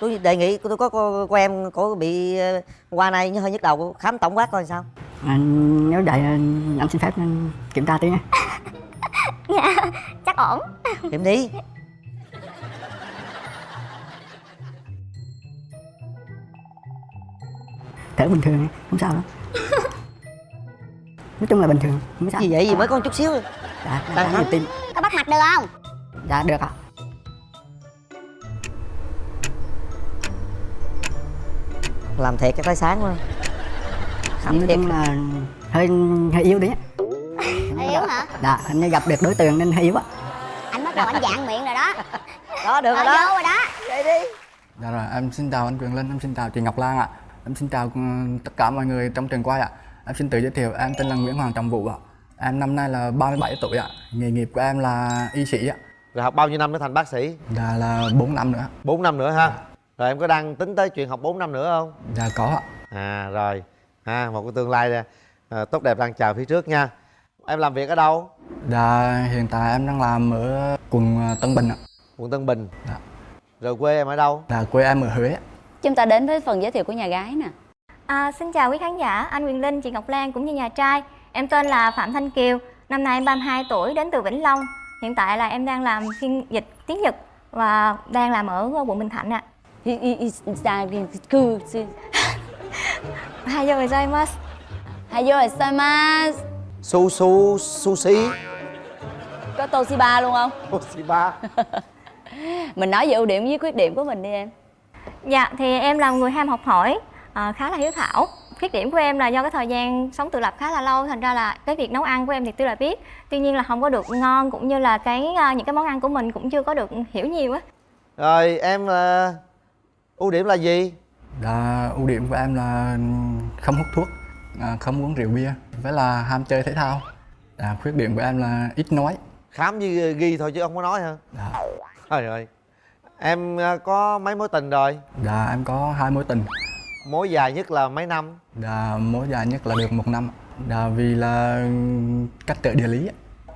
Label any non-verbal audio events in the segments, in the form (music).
tôi đề nghị tôi có cô, cô em có bị ờ, qua này như hơi nhức đầu khám tổng quát coi sao. Anh nếu vậy anh anh xin phép anh kiểm tra tí nha. (laughs) Dạ chắc ổn. Kiểm đi. Thở bình thường không sao đâu. (laughs) Nói chung là bình thường không sao. Gì vậy? Gì mới có chút xíu. Dạ Đang đang khám. tim Có bắt mạch được không? Dạ được ạ làm thiệt cái tới sáng khám nói thiệt chung là hơi hơi yếu đấy (laughs) Yếu hả dạ hình như gặp được đối tượng nên hơi yếu á Anh bắt đầu anh dạng miệng rồi đó (laughs) đó được rồi đó vô rồi đó vậy đi Dạ rồi, em xin chào anh Quyền Linh, em xin chào chị Ngọc Lan ạ. Em xin chào ừ, tất cả mọi người trong trường quay ạ. Em xin tự giới thiệu, em tên là Nguyễn Hoàng Trọng Vũ ạ. Em năm nay là 37 tuổi ạ. Nghề nghiệp của em là y sĩ ạ. rồi học bao nhiêu năm để thành bác sĩ Dạ là 4 năm nữa. 4 năm nữa ha rồi em có đang tính tới chuyện học 4 năm nữa không? Dạ có ạ. à rồi. Ha một cái tương lai à, tốt đẹp đang chờ phía trước nha. Em làm việc ở đâu? Dạ hiện tại em đang làm ở quận ờ, Tân Bình ạ. quận Tân Bình. Dạ. rồi quê em ở đâu? Dạ quê em ở Huế. Chúng ta đến với phần giới thiệu của nhà gái nè. À, xin chào quý khán giả, anh Quyền Linh, chị Ngọc Lan cũng như nhà trai. Em tên là Phạm Thanh Kiều, năm nay em 32 tuổi, đến từ Vĩnh Long. Hiện tại là em đang làm phiên dịch tiếng Nhật và đang làm ở quận Bình Thạnh ạ I- i- i- dạ, cư sư- Hayo gozaimasu Hayo gozaimasu su su sushi Có Toshiba luôn không? Toshiba (laughs) Mình nói về ưu điểm với khuyết điểm của mình đi em. Dạ, thì em là người ham học hỏi, à, khá là hiếu thảo. Khuyết điểm của em là do cái thời gian sống tự lập khá là lâu Thành ra là cái việc nấu ăn của em thì tuy là biết. Tuy nhiên là không có được ngon cũng như là cái à, những cái món ăn của mình cũng chưa có được hiểu nhiều á. Rồi em là ưu điểm là gì Dạ ưu điểm của em là không hút thuốc, à, không uống rượu bia, với là ham chơi thể thao. Dạ khuyết điểm của em là ít nói. khám như ghi thôi chứ không có nói hả Dạ. trời ơi em à, có mấy mối tình rồi Dạ em có hai mối tình. mối dài nhất là mấy năm Dạ, mối dài nhất là được một năm Dạ, vì là cách trở địa lý.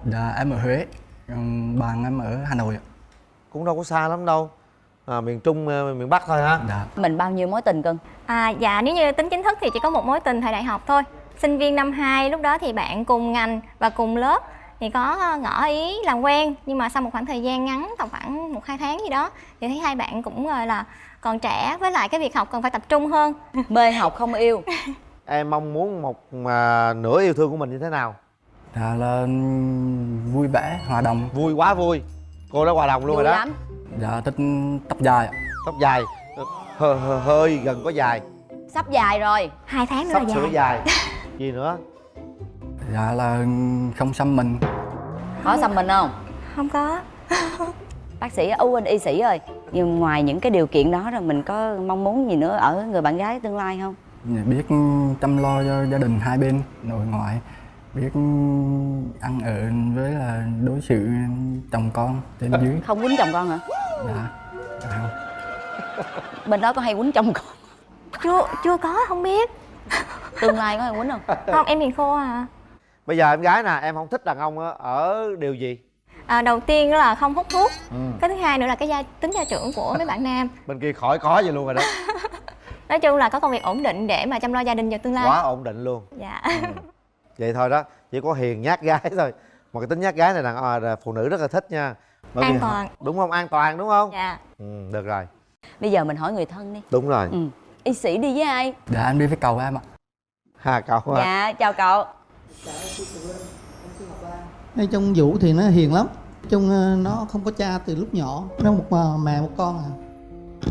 Dạ, em ở Huế bạn em ở Hà Nội cũng đâu có xa lắm đâu à, miền trung à, miền bắc thôi ha Dạ, Mình bao nhiêu mối tình cưng? À, dạ nếu như tính chính thức thì chỉ có một mối tình thời đại học thôi. Sinh viên năm 2 lúc đó thì bạn cùng ngành và cùng lớp Thì có ngỏ ý làm quen Nhưng mà sau một khoảng thời gian ngắn tầm khoảng một hai tháng gì đó Thì thấy hai bạn cũng gọi là còn trẻ Với lại cái việc học cần phải tập trung hơn. (laughs) Mê học không yêu. (laughs) Em mong muốn một mà nửa yêu thương của mình như thế nào? Dạ là vui vẻ, hòa đồng. Vui quá vui. Cô đã hòa đồng luôn Vui rồi đó. lắm Dạ, thích tóc dài ạ. tóc dài? Hơi, hơi, hơi gần có dài. Sắp dài rồi. Hai tháng nữa sắp là sửa dài. dài. Gì nữa? Dạ là không xăm mình. Có xăm mình không? Không có. (laughs) Bác sĩ, ưu anh y sĩ ơi Nhưng ngoài những cái điều kiện đó rồi mình có mong muốn gì nữa ở người bạn gái tương lai không? Dạ, biết chăm lo cho gia đình hai bên nội ngoại. Biết ăn ở với là đối xử chồng con trên dưới. Không quýnh chồng con hả? Dạ. Dạ không Bên đó có hay quýnh chồng con? Chưa chưa có không biết. Tương lai có hay quýnh không? (laughs) Không em hiền khô à. Bây giờ em gái nè em không thích đàn ông á, ở điều gì? À, Đầu tiên đó là không hút thuốc. Ừ. Cái thứ hai nữa là cái gia, tính gia trưởng của mấy bạn nam. (laughs) Bên kia khỏi có gì luôn rồi đó. (laughs) Nói chung là có công việc ổn định để mà chăm lo gia đình vào tương lai. Quá ổn định luôn. Dạ. Ừ. vậy thôi đó chỉ có hiền nhát gái thôi. Mà cái tính nhát gái này đàn à, là phụ nữ rất là thích nha Bởi An vì- toàn. đúng không? An toàn đúng không? Dạ. Ừ, được rồi. Bây giờ mình hỏi người thân đi. Đúng rồi. Ừ. Y sĩ đi với ai? dạ em đi với cầu em ạ. Ha cậu ha. Dạ, chào cậu. Nói chung vũ thì nó hiền lắm. Chung ờ, nó không có cha từ lúc nhỏ. Nó một ờ, mẹ một con à.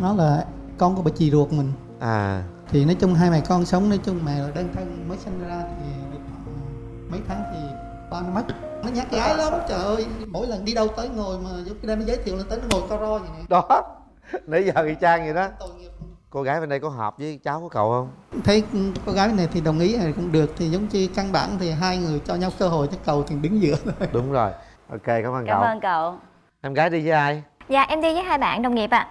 Nó là con của bà chị ruột mình. À. Thì nói chung hai mẹ con sống nói chung mẹ là đơn thân mới sinh ra thì được khoảng mấy tháng thì ba nó mất nó nhát gái lắm trời ơi. Mỗi lần đi đâu tới ngồi mà cái đem giới thiệu là tới nó ngồi co ro vậy nè. Đó. (laughs) Nãy giờ y chang vậy đó. Cô gái bên đây có hợp với cháu của cậu không? Thấy cô gái này thì đồng ý thì cũng được. Thì giống như căn bản thì hai người cho nhau cơ hội cho cầu thì đứng giữa thôi. (laughs) Đúng rồi. Ok cảm ơn Cảm cậu. ơn cậu. Em gái đi với ai? Dạ em đi với hai bạn đồng nghiệp ạ.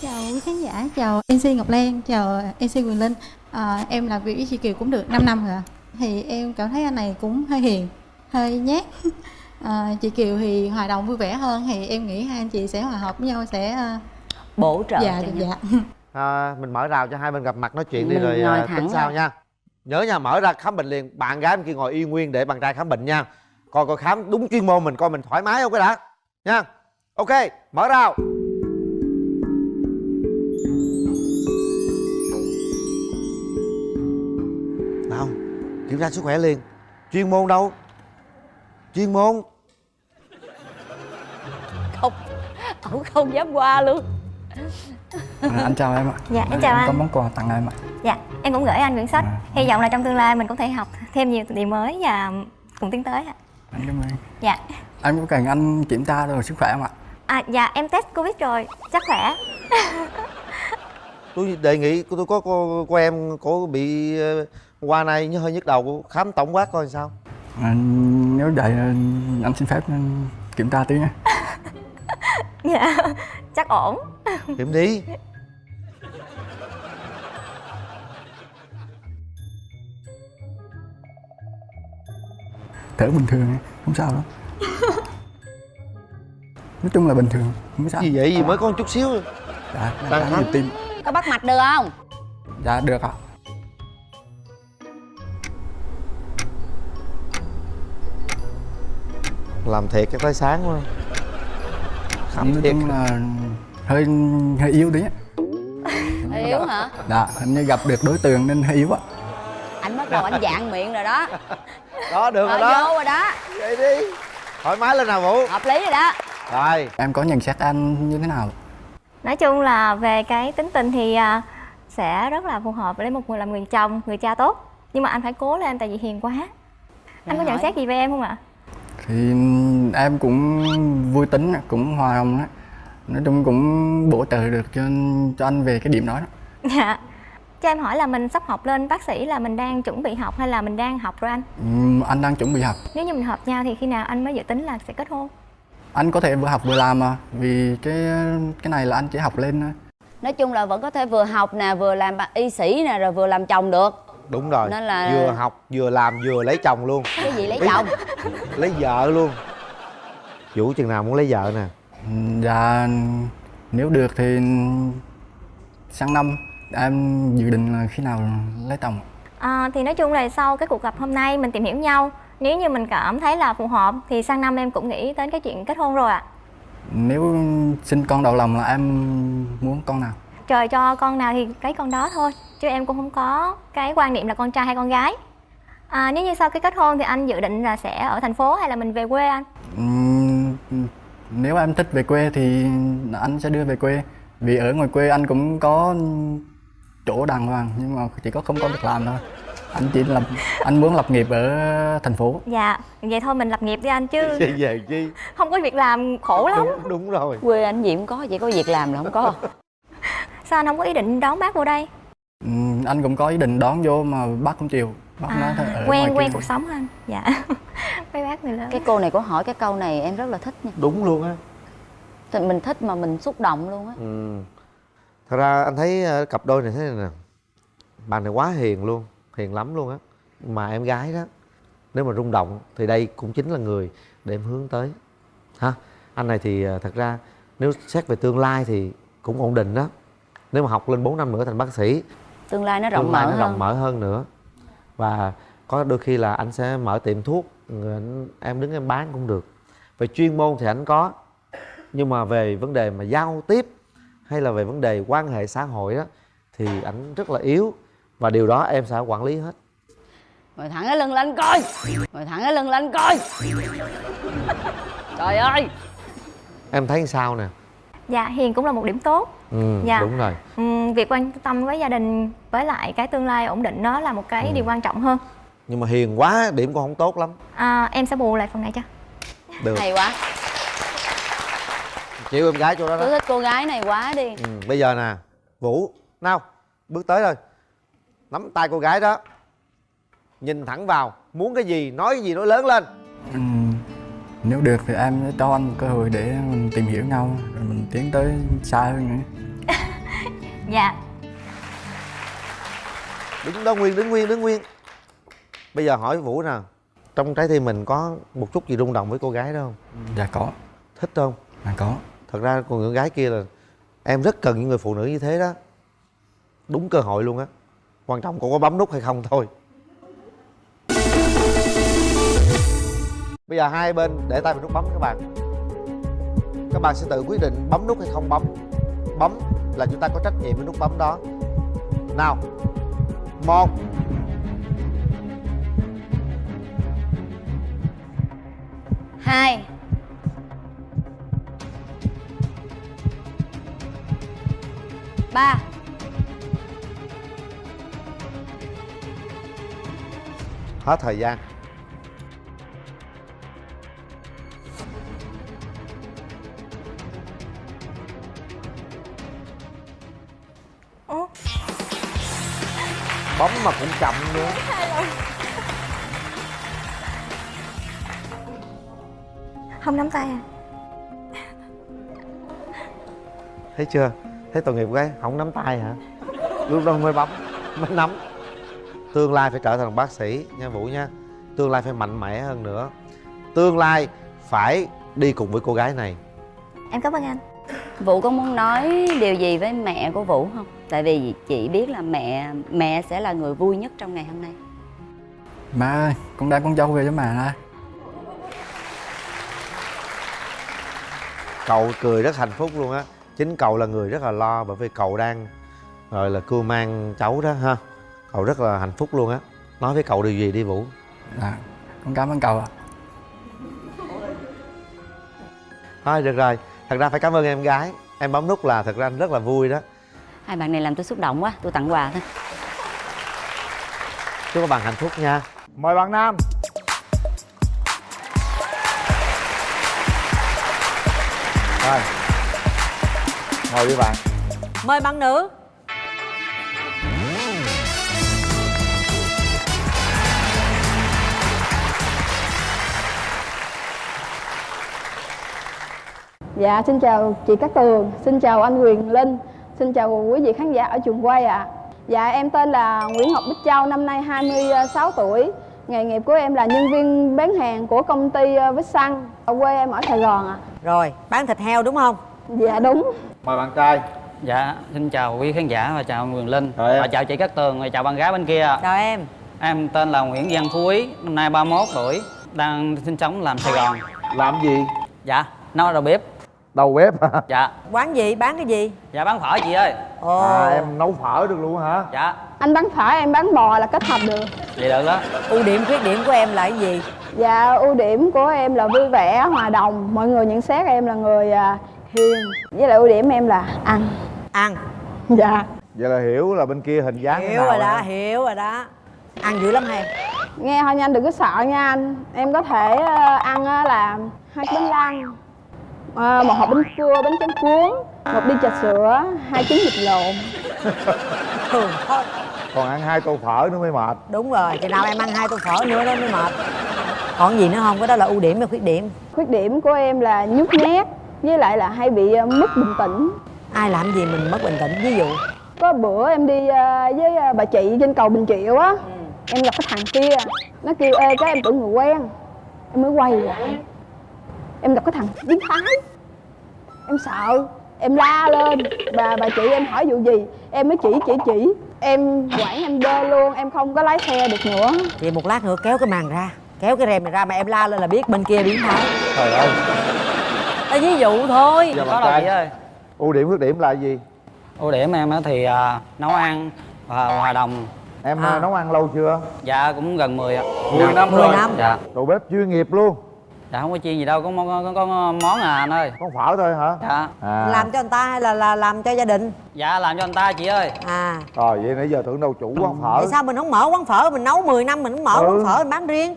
Chào quý khán giả, chào MC Ngọc Lan, chào MC Quyền Linh. À, Em làm việc với chị Kiều cũng được 5 năm rồi. Thì em cảm thấy anh này cũng hơi hiền, hơi nhát à, Chị Kiều thì hòa đồng vui vẻ hơn Thì em nghĩ hai anh chị sẽ hòa hợp với nhau, sẽ à, bổ trợ dạ cho nhau. dạ (laughs) à, mình mở rào cho hai bên gặp mặt nói chuyện đi Mình rồi ngồi à, tính sau ra. nha. Nhớ nha mở ra khám bệnh liền. Bạn gái bên kia ngồi yên nguyên để bạn trai khám bệnh nha. Coi coi khám đúng chuyên môn mình coi mình thoải mái không cái đã. Nha. Ok mở rào. Nào kiểm tra sức khỏe liền. Chuyên môn đâu chuyên môn không ổng không dám qua luôn À, anh chào em ạ Dạ, em chào có anh. món quà tặng em ạ Dạ, em cũng gửi anh quyển sách. À. Hy vọng là trong tương lai mình có thể học thêm nhiều điều mới và cùng tiến tới ạ. anh cảm ơn Dạ. em có cần anh kiểm tra rồi sức khỏe không ạ À, dạ em test Covid rồi, chắc khỏe. tôi đề nghị tôi có cô, cô em có bị ờ, qua nay hơi nhức đầu khám tổng quát coi sao à, nếu vậy anh xin phép kiểm tra tí nha (laughs) Dạ, chắc ổn. kiểm đi. Thở bình thường không sao đâu. Nói chung là bình thường không sao. Gì vậy? Gì mới có một chút xíu. Dạ Đang nhịp tim có bắt mạch được không? Dạ được ạ làm thiệt cái tới sáng quá khám nói thiệt. chung là hơi hơi yếu đấy (laughs) yếu hả? Dạ hình như gặp được đối tượng nên hơi yếu ạ anh bắt đầu anh dạng miệng rồi đó. (laughs) Đó được rồi đó. vô rồi đó. Vậy đi. Thoải mái lên nào vũ. Hợp lý rồi đó. Rồi. Em có nhận xét anh như thế nào? Nói chung là về cái tính tình thì à, sẽ rất là phù hợp với một người làm người chồng, người cha tốt. Nhưng mà anh phải cố lên tại vì hiền quá. Anh có nhận hỏi. xét gì về em không ạ? Thì em cũng vui tính cũng hòa đồng đó nói chung cũng bổ trợ được cho cho anh về cái điểm đó, đó. Dạ. Cho em hỏi là mình sắp học lên bác sĩ là mình đang chuẩn bị học hay là mình đang học rồi anh? Ừm, anh đang chuẩn bị học Nếu như mình hợp nhau thì khi nào anh mới dự tính là sẽ kết hôn? anh có thể vừa học vừa làm mà vì cái cái này là anh chỉ học lên thôi nói chung là vẫn có thể vừa học nè vừa làm bà- y sĩ nè rồi vừa làm chồng được đúng rồi. Nên là- vừa học vừa làm vừa lấy chồng luôn. Cái gì lấy chồng? (laughs) lấy vợ luôn. Vũ chừng nào muốn lấy vợ nè? Dạ nếu được thì sang năm em dự định là khi nào lấy chồng? À, thì nói chung là sau cái cuộc gặp hôm nay mình tìm hiểu nhau. Nếu như mình cảm thấy là phù hợp thì sang năm em cũng nghĩ đến cái chuyện kết hôn rồi ạ. Nếu sinh con đầu lòng là em muốn con nào Trời cho con nào thì lấy con đó thôi Chứ em cũng không có cái quan niệm là con trai hay con gái. À, Nếu như sau cái kết hôn thì anh dự định là sẽ ở thành phố hay là mình về quê anh? Ừm, nếu em thích về quê thì anh sẽ đưa về quê. Vì ở ngoài quê anh cũng có chỗ đàng hoàng nhưng mà chỉ có không có việc làm thôi. Anh chỉ lập anh muốn lập nghiệp ở thành phố. Dạ, vậy thôi mình lập nghiệp đi anh chứ. (laughs) Về chi không có việc làm khổ lắm. Đúng đúng rồi. Quê anh gì cũng có chỉ có việc làm là không có (laughs) Sao anh không có ý định đón bác vô đây? Ừm, anh cũng có ý định đón vô mà bác không chịu. Bác nói thôi ở quen quen cuộc sống anh Dạ. (laughs) Mấy bác người lớn. Cái cô này có hỏi cái câu này em rất là thích nha. Đúng luôn á. Thì mình thích mà mình xúc động luôn á. Ừ. thật ra anh thấy ờ, cặp đôi này thế này nè bạn này quá hiền luôn hiền lắm luôn á. Mà em gái đó nếu mà rung động thì đây cũng chính là người để em hướng tới. Ha anh này thì ờ, thật ra nếu xét về tương lai thì cũng ổn định đó nếu mà học lên 4 năm nữa thành bác sĩ tương lai nó rộng tương lai mở nó hơn. rộng mở hơn nữa. Và có đôi khi là anh sẽ mở tiệm thuốc em đứng em bán cũng được. Về chuyên môn thì anh có nhưng mà về vấn đề mà giao tiếp hay là về vấn đề quan hệ xã hội đó thì anh rất là yếu. Và điều đó em sẽ quản lý hết. Ngồi thẳng cái lưng lên coi. Ngồi thẳng cái lưng lên coi. (laughs) Trời ơi. Em thấy sao nè Dạ, hiền cũng là một điểm tốt. Ừ, Dạ. đúng rồi. Ừm, Việc quan tâm với gia đình với lại cái tương lai ổn định đó là một cái Ừ. điều quan trọng hơn. Nhưng mà hiền quá điểm cũng không tốt lắm. À, Em sẽ bù lại phần này cho. Được. Hay quá. Chịu em gái chỗ đó tôi đó thích cô gái này quá đi. Ừ, bây giờ nè vũ nào bước tới rồi. Nắm tay cô gái đó. Nhìn thẳng vào muốn cái gì nói cái gì nói lớn lên. Ừm, nếu được thì em sẽ cho anh một cơ hội để mình tìm hiểu nhau rồi mình tiến tới xa hơn nữa. (laughs) Dạ, đứng đó nguyên đứng nguyên đứng nguyên. Bây giờ hỏi vũ nè trong trái tim mình có một chút gì rung động với cô gái đó không? Dạ có. Thích không? Dạ có. Thật ra con người gái kia là em rất cần những người phụ nữ như thế đó. Đúng cơ hội luôn á. Quan trọng cô có bấm nút hay không thôi bây giờ hai bên để tay vào nút bấm các bạn. Các bạn sẽ tự quyết định bấm nút hay không bấm. Bấm là chúng ta có trách nhiệm với nút bấm đó. Nào một. Hai. Ba. Hết thời gian bấm mà cũng chậm nữa không nắm tay à? Thấy chưa? Thấy tội nghiệp cái không nắm tay hả? Lúc đó mới bấm mới nắm. Tương lai phải trở thành bác sĩ nha vũ nha. Tương lai phải mạnh mẽ hơn nữa. Tương lai phải đi cùng với cô gái này. Em cảm ơn anh Vũ có muốn nói điều gì với mẹ của Vũ không? Tại vì chị biết là mẹ mẹ sẽ là người vui nhất trong ngày hôm nay. Má ơi, con đem con dâu về cho mẹ đây cậu cười rất hạnh phúc luôn á. Chính cậu là người rất là lo bởi vì cậu đang rồi là cưu mang cháu đó ha. Cậu rất là hạnh phúc luôn á. Nói với cậu điều gì đi vũ? Dạ, con cảm ơn cậu ạ. Thôi được rồi thật ra phải cảm ơn em gái. Em bấm nút là thật ra anh rất là vui đó. Hai bạn này làm tôi xúc động quá, tôi tặng quà thôi. chúc các bạn hạnh phúc nha. Mời bạn Nam. Rồi. Ngồi đi bạn. Mời bạn nữ Dạ, xin chào chị Cát Tường, xin chào anh Quyền Linh, xin chào quý vị khán giả ở trường quay ạ. Dạ, em tên là Nguyễn Ngọc Bích Châu, năm nay 26 tuổi. Nghề nghiệp của em là nhân viên bán hàng của công ty ờ, Vích Xăng. Ở quê em ở Sài Gòn ạ. Rồi, bán thịt heo đúng không? Dạ đúng. Mời bạn trai Dạ, xin chào quý khán giả và chào anh Quyền Linh Rồi. Và chào chị Cát Tường và chào bạn gái bên kia Chào em Em tên là Nguyễn Văn Phú Ý, năm nay 31 tuổi Đang sinh sống làm Sài Gòn Làm gì? Dạ, nấu đầu bếp Đầu bếp hả? Dạ, Quán gì? Bán cái gì? dạ bán phở chị ơi Ồ À em nấu phở được luôn hả? Dạ, Anh bán phở, em bán bò là kết hợp được. vậy được đó Ưu điểm, khuyết điểm của em là cái gì? Dạ, ưu điểm của em là vui vẻ, hòa đồng. Mọi người nhận xét em là người à, hiền. Với lại ưu điểm em là ăn. Ăn Dạ. Vậy là hiểu là bên kia hình dáng thế Hiểu nào rồi đó, á. hiểu rồi đó Ăn dữ lắm hay Nghe thôi nha anh đừng có sợ nha anh Em có thể ờ, ăn ờ, là hai cái bánh lăng ờ, một hộp bánh cua, bánh tráng cuốn một ly trà sữa, hai trứng vịt lộn. Thường thôi Còn ăn hai tô phở nữa mới mệt. Đúng rồi, chừng nào em ăn hai tô phở nữa đó mới mệt. Còn gì nữa không? Cái đó là ưu điểm và khuyết điểm. Khuyết điểm của em là nhút nhát Với lại là hay bị ờ, mất bình tĩnh. Ai làm gì mình mất bình tĩnh, ví dụ. Có bữa em đi ờ, với ờ, bà chị trên cầu Bình Triệu á Em gặp cái thằng kia Nó kêu ê cái em tưởng người quen. Em mới quay lại Em gặp cái thằng biến thái. Em sợ Em la lên. Bà bà chị em hỏi vụ gì? Em mới chỉ chỉ chỉ. Em quản em đơ luôn Em không có lái xe được nữa. Vậy một lát nữa kéo cái màn ra Kéo cái rèm này ra mà em la lên là biết bên kia biến thái. Trời ơi. Là ví dụ thôi. Giờ Có đâu chị ơi. Ưu điểm khuyết điểm là gì? Ưu điểm em á thì à, nấu ăn và hòa đồng. Em À. à. nấu ăn lâu chưa? Dạ cũng gần 10 ạ. 10 năm 10 rồi. năm. Dạ, Đầu bếp chuyên nghiệp luôn dạ không có chiên gì đâu, có, có, có, có món à anh ơi. Con phở thôi hả? Dạ, À. Làm cho người ta hay là, là làm cho gia đình? Dạ làm cho anh ta chị ơi. À. Rồi vậy nãy giờ tưởng đâu chủ quán phở. Tại sao mình không mở quán phở? Mình nấu 10 năm mình không mở Ừ. quán phở mình bán riêng.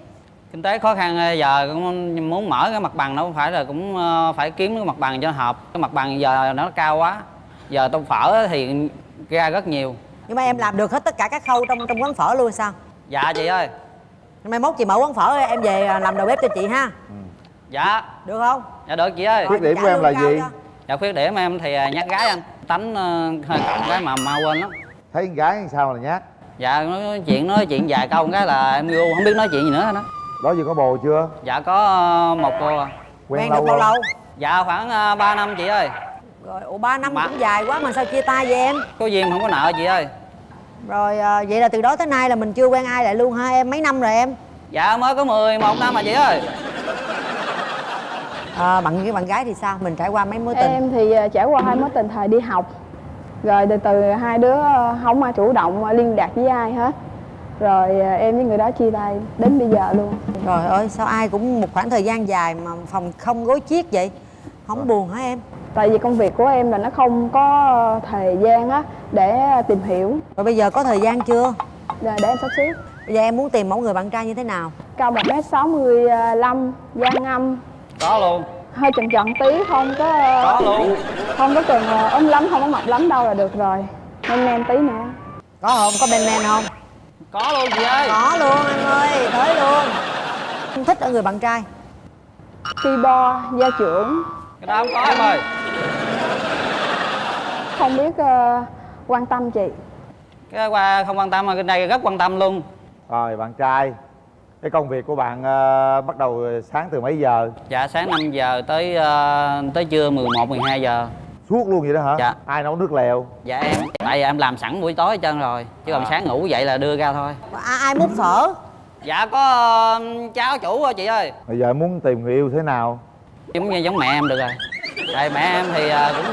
Kinh tế khó khăn giờ cũng muốn mở cái mặt bằng nó không phải là cũng ờ, phải kiếm cái mặt bằng cho hợp. Cái mặt bằng giờ nó cao quá. Giờ tô phở thì ra rất nhiều. Nhưng mà em làm được hết tất cả các khâu trong trong quán phở luôn sao? Dạ chị ơi. Mai mốt chị mở quán phở em về à, làm đầu bếp cho chị ha dạ Được không? dạ được chị ơi Khuyết điểm của em lương là gì? cho. dạ khuyết điểm em thì ờ, nhát gái anh tánh ờ, hơi cọc cái mà mau quên lắm Thấy con gái sao là nhát dạ nói chuyện nói chuyện vài câu cái là em yêu không biết nói chuyện gì nữa đó Đó giờ có bồ chưa? dạ có ờ, một cô à. Quen lâu được bao lâu? dạ khoảng uh, 3 năm chị ơi rồi ủa ba năm Mà- cũng dài quá mà sao chia tay vậy em có duyên không có nợ chị ơi rồi à, vậy là từ đó tới nay là mình chưa quen ai lại luôn ha em mấy năm rồi em dạ mới có 11 năm mà chị ơi à, bạn cái bạn gái thì sao? Mình trải qua mấy mối tình? Em thì ờ, trải qua hai mối tình thời đi học. Rồi từ từ hai đứa ờ, không ai chủ động liên lạc với ai hết. Rồi em với người đó chia tay đến bây giờ luôn. Trời ơi sao ai cũng một khoảng thời gian dài mà phòng không gối chiếc vậy? Không buồn hả em? Tại vì công việc của em là nó không có thời gian á để tìm hiểu. Rồi bây giờ có thời gian chưa? Rồi để em sắp xếp. Bây giờ em muốn tìm mẫu người bạn trai như thế nào? Cao 1m65, da ngâm có luôn. Hơi tròn tròn tí không có ờ, có luôn. Không có cần ờ, ốm lắm, không có mập lắm đâu là được rồi. Nem nem tí nữa. Có không? Có men men không? có luôn chị ơi. Có luôn anh ơi, tới luôn. Không thích ở người bạn trai. Ki bo, gia trưởng. Cái đó không có em ơi. Không biết ờ, quan tâm chị. Cái qua không quan tâm mà cái này rất quan tâm luôn. Rồi bạn trai cái công việc của bạn ờ, bắt đầu sáng từ mấy giờ? Dạ sáng 5 giờ tới ờ, tới trưa 11 12 giờ. Suốt luôn vậy đó hả? Dạ. ai nấu nước lèo? Dạ em tại vì em làm sẵn buổi tối hết trơn rồi chứ còn À. sáng ngủ dậy là đưa ra thôi. À, Ai múc phở? Dạ có ờ, cháu chủ rồi chị ơi. Bây giờ em muốn tìm người yêu thế nào? Giống như giống mẹ em được rồi. Tại mẹ em thì ờ, cũng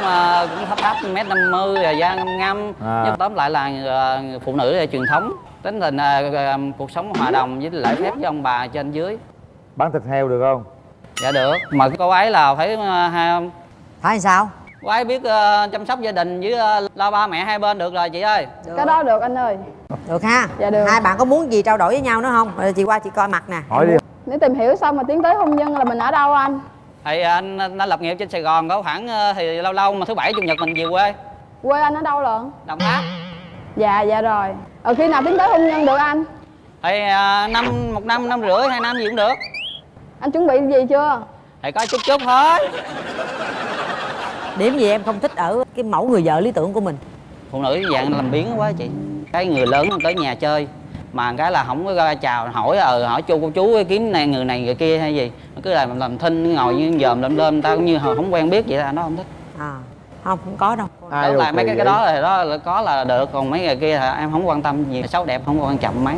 cũng thấp thấp mét năm mươi rồi da ngâm ngâm À. nhưng tóm lại là phụ nữ là truyền thống tính tình ờ, ờ, cuộc sống hòa đồng với lễ phép với ông bà trên dưới. Bán thịt heo được không? Dạ được mà cô ấy là phải ờ, hai Phải sao? cô ấy biết ờ, chăm sóc gia đình với ờ, lo ba mẹ hai bên được rồi chị ơi. Cái đó được anh ơi. Được ha? Dạ được. Hai bạn có muốn gì trao đổi với nhau nữa không? Rồi chị qua chị coi mặt nè. Hỏi đi. Nếu tìm hiểu xong mà tiến tới hôn nhân là mình ở đâu anh? thì anh, anh đã lập nghiệp trên sài gòn có khoảng thì lâu lâu mà thứ bảy chủ nhật mình về quê. Quê anh ở đâu lận? đồng tháp. Dạ dạ rồi Ở khi nào tiến tới hôn nhân được anh? thì ờ, năm một năm năm rưỡi hai năm gì cũng được. Anh chuẩn bị gì chưa? thì có chút chút thôi. Điểm gì em không thích ở cái mẫu người vợ lý tưởng của mình? Phụ nữ dạng làm biến quá chị. Cái người lớn tới nhà chơi mà cái là không có ra chào hỏi ờ hỏi chú cô chú kiếm này người này người kia hay gì. Cứ làm làm thinh ngồi như dòm lơm lơm ta cũng như không quen biết vậy là nó không thích. À không không có đâu. Ai Tức là mấy cái, cái đó là đó là có là được còn mấy người kia là em không quan tâm gì xấu đẹp không quan trọng mấy.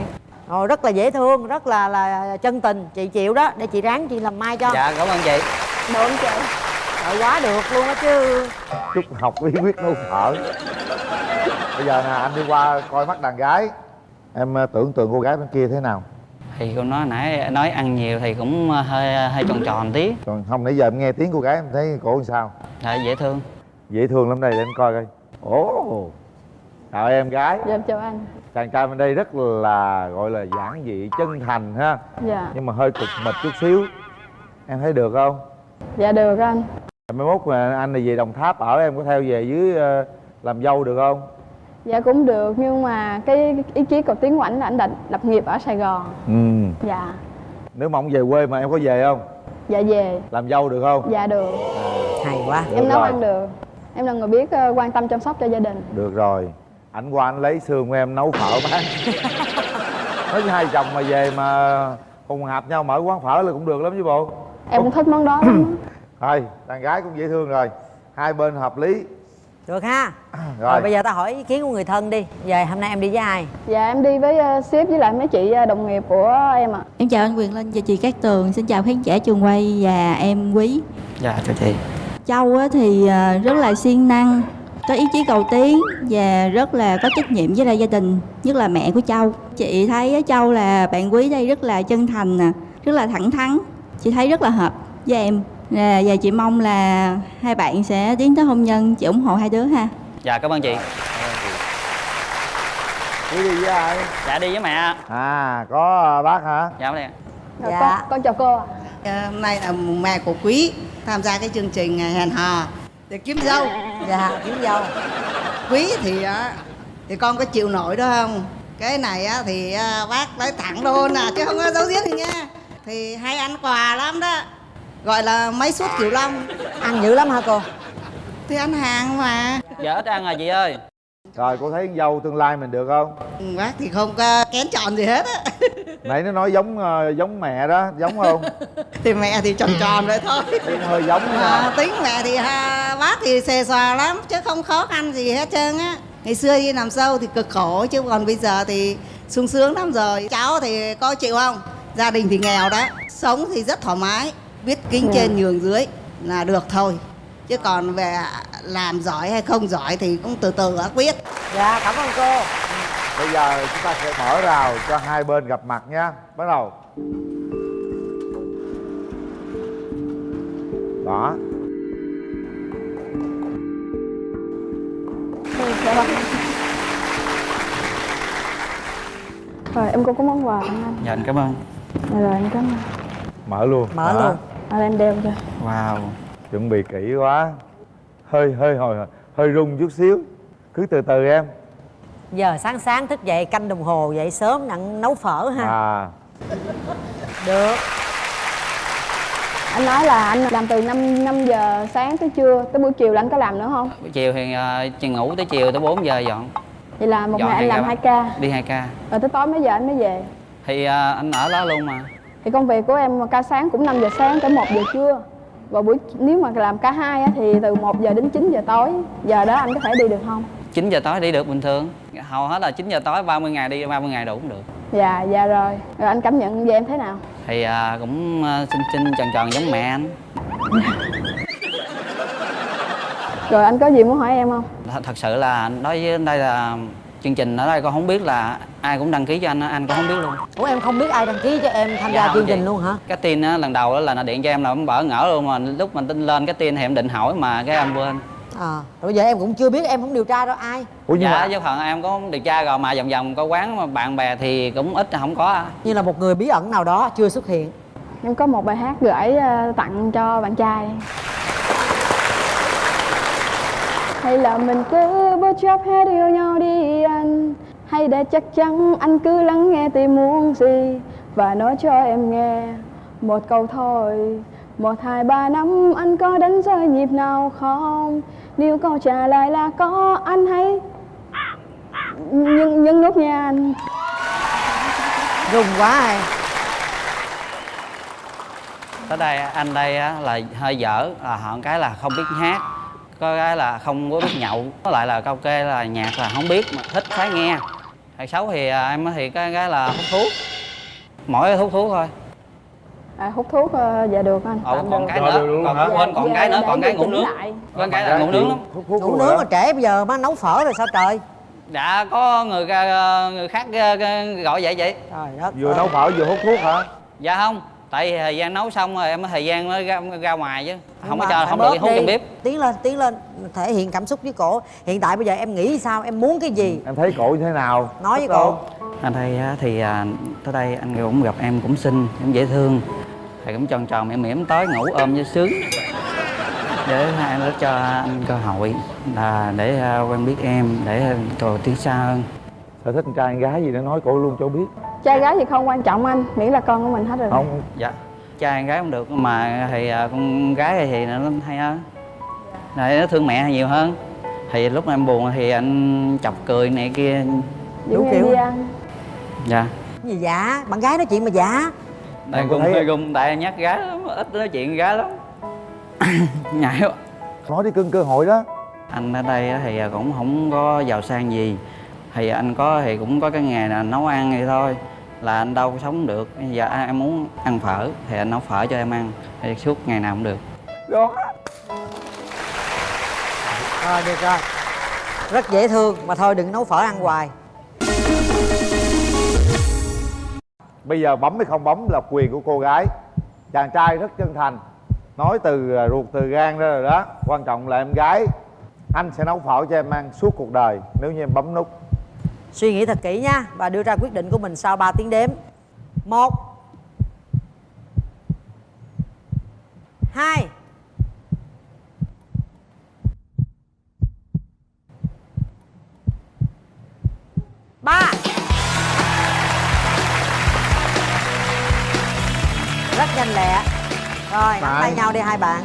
Ồ, rất là dễ thương, rất là là chân tình Chị chịu đó, để chị ráng chị làm mai cho. Dạ cảm ơn chị. Được anh chị? Trời quá được luôn á chứ. Chúc học bí quyết nấu phở bây giờ nè anh đi qua coi mắt đàn gái. Em ờ, tưởng tượng cô gái bên kia thế nào? Thì cô nói nãy nói ăn nhiều thì cũng hơi hơi tròn tròn tí. Còn không nãy giờ em nghe tiếng cô gái em thấy cổ làm sao? Dạ dễ thương dễ thương lắm đây để anh coi coi. Ồ chào em gái. Dạ em chào anh. Chàng trai bên đây rất là gọi là giản dị chân thành ha. Dạ. Nhưng mà hơi cục mịch chút xíu. Em thấy được không? Dạ được anh. Mai mốt mà anh này về đồng tháp ở em có theo về dưới ờ, làm dâu được không? Dạ cũng được nhưng mà cái ý chí của Tiến Quảnh là anh định lập nghiệp ở Sài Gòn. Ừ. Dạ. Nếu mà ông về quê mà em có về không? Dạ về. Làm dâu được không? Dạ được. Hay quá. Được Em nấu rồi. ăn được Em là người biết ờ, quan tâm chăm sóc cho gia đình. Được rồi. Ảnh qua anh lấy xương của em nấu phở bán. (laughs) Nói với hai chồng mà về mà cùng hợp nhau mở quán phở là cũng được lắm chứ bộ. Em cũng thích món đó lắm. (clears throat) Thôi đàn gái cũng dễ thương rồi. Hai bên hợp lý. Được ha. (clears throat) Rồi, Rồi bây giờ ta hỏi ý kiến của người thân đi. Giờ hôm nay em đi với ai? Dạ em đi với ờ, sếp với lại mấy chị ờ, đồng nghiệp của em ạ. Em chào anh Quyền Linh và chị Cát Tường, xin chào khán giả trường quay và em Quý. dạ chào chị Châu á thì à, rất là siêng năng, có ý chí cầu tiến và rất là có trách nhiệm với lại gia đình, nhất là mẹ của Châu. Chị thấy Châu là bạn Quý đây rất là chân thành nè, rất là thẳng thắn. Chị thấy rất là hợp với em. Và chị mong là hai bạn sẽ tiến tới hôn nhân, chị ủng hộ hai đứa ha. dạ cảm ơn chị quý đi với ai dạ đi với mẹ à có ờ, bác hả dạ đây ạ. Rồi, Dạ. con, con chào cô ạ Hôm nay là mùng mẹ của Quý tham gia cái chương trình à, hẹn hò để kiếm dâu. Dạ, kiếm dâu Quý thì á, thì con có chịu nổi đó không? Cái này á, thì à, bác nói thẳng luôn à chứ không có giấu giếm gì nha. Thì hay ăn quà lắm đó. Gọi là mấy suất kiểu long. Ăn dữ lắm hả cô? Thì ăn hàng mà. dạ ít ăn rồi chị ơi rồi cô thấy con dâu tương lai mình được không? Ừ, Bác thì không có kén chọn gì hết á. nãy nó nói giống ờ, giống mẹ đó giống không? (laughs) Thì mẹ thì tròn tròn vậy thôi. (laughs) Cũng hơi giống à, tính mẹ thì ha, bác thì xề xòa lắm chứ không khó khăn gì hết trơn á. Ngày xưa đi làm dâu thì cực khổ chứ còn bây giờ thì sung sướng lắm rồi. Cháu thì có chịu không? Gia đình thì nghèo đó sống thì rất thoải mái biết kính Ừ. trên nhường dưới là được thôi chứ còn về làm giỏi hay không giỏi thì cũng từ từ ác biết dạ cảm ơn cô. Bây giờ chúng ta sẽ mở rào cho hai bên gặp mặt nha bắt đầu. Đó. Rồi, em cũng có món quà tặng anh. Dạ anh cảm ơn. Dạ rồi em cảm ơn. Mở luôn. Mở Đó. luôn. À, em đeo cho. Wow chuẩn bị kỹ quá. Hơi hơi hồi hơi rung chút xíu. Cứ từ từ em. Giờ sáng sáng thức dậy canh đồng hồ dậy sớm nặng nấu phở ha. À. Được. Anh nói là anh làm từ 5, 5 giờ sáng tới trưa Tới buổi chiều là anh có làm nữa không? buổi chiều thì uh, ngủ tới chiều tới 4 giờ dọn. Vậy là một Dọn ngày anh làm ca 2 ca. đi 2 ca. Rồi tới tối mấy giờ anh mới về? Thì uh, anh ở đó luôn mà. Thì công việc của em ca sáng cũng 5 giờ sáng tới 1 giờ trưa Và buổi nếu mà làm cả hai á, thì từ 1 giờ đến 9 giờ tối Giờ đó anh có thể đi được không? 9 giờ tối đi được bình thường hầu hết là 9 giờ tối 30 ngày đi 30 ngày đủ cũng được Dạ, dạ rồi Rồi anh cảm nhận về em thế nào? thì à, cũng à, xinh xinh tròn tròn giống mẹ anh Rồi anh có gì muốn hỏi em không? Th- thật sự là đối với đây là chương trình ở đây con không biết là ai cũng đăng ký cho anh á, anh cũng không biết luôn. Ủa em không biết ai đăng ký cho em tham gia không chương trình luôn hả? Cái tin á, lần đầu đó là nó điện cho em là em bỡ ngỡ luôn mà lúc mình tin lên cái tin thì em định hỏi mà cái em quên. À rồi bây giờ em cũng chưa biết em không điều tra đâu ai? Dạ với phần em có điều tra rồi mà vòng vòng có quán mà bạn bè thì cũng ít không có à. như là một người bí ẩn nào đó chưa xuất hiện. Em có một bài hát gửi ờ, tặng cho bạn trai hay là mình cứ bất chấp hết yêu nhau đi anh? Hay để chắc chắn anh cứ lắng nghe tim muốn gì Và nói cho em nghe? Một câu thôi Một, hai, ba năm anh có đánh rơi nhịp nào không? Nếu câu trả lời là có anh hãy Nhưng, nhưng nút nha anh. Rùng quá em tới đây anh đây là hơi dở là họ cái là không biết hát có cái là không có biết nhậu có lại là kê là nhạc là không biết mà thích phải nghe. Hay xấu thì à, em thì cái cái là hút thuốc mỗi hút thuốc thôi. À, Hút thuốc ờ, dạ được anh. Ồ, tạm còn cái nữa còn quên còn cái nữa còn cái ngủ nướng. quên cái là ngủ nướng lắm. Ngủ nướng mà trễ bây giờ mới nấu phở rồi sao trời? Đã có người ra- người khác gọi vậy vậy. Trời đất vừa nấu phở vừa hút thuốc hả? Dạ không tại vì thời gian nấu xong rồi em có thời gian mới ra, ra ngoài chứ. Không có cho không được hút trong bếp. Tiến lên tiến lên. Thể hiện cảm xúc với cổ. Hiện tại bây giờ em nghĩ sao? Em muốn cái gì? Em thấy cổ như thế nào? Nói với cổ. Anh đây á, thì à, tới đây anh cũng gặp em cũng xinh cũng dễ thương. Thì cũng tròn tròn mỉm mỉm tới ngủ ôm cho sướng. Để hai nó cho anh cơ hội là để à, quen biết em để rồi tiến xa hơn. Sở thích con trai con gái gì để nói cổ luôn cho biết Trai gái thì không quan trọng anh Miễn là con của mình hết rồi không dạ. Trai gái không được mà thì à, con gái thì nó hay hơn. Này nó thương mẹ nhiều hơn. Thì lúc em buồn thì anh chọc cười này kia em đi ăn dạ. Cái gì dạ? Bạn gái nói chuyện mà dạ. Đây cũng hơi gung tại nhắc gái lắm ít nói chuyện gái lắm. (coughs) Nhảy quá. Nói đi cưng cơ hội đó. Anh ở đây á thì cũng không có giàu sang gì thì anh có thì cũng có cái nghề là nấu ăn vậy thôi là anh đâu có sống được. Bây giờ em muốn ăn phở thì anh nấu phở cho em ăn thì suốt ngày nào cũng được. Đó rồi được rồi. Rất dễ thương mà thôi đừng nấu phở ăn hoài. Bây giờ bấm hay không bấm là quyền của cô gái. Chàng trai rất chân thành. Nói từ à, ruột từ gan ra rồi đó. Quan trọng là em gái. Anh sẽ nấu phở cho em ăn suốt cuộc đời nếu như em bấm nút suy nghĩ thật kỹ nha và đưa ra quyết định của mình sau 3 tiếng đếm. Một hai ba. Rất nhanh lẹ. Rồi nắm tay nhau đi hai bạn.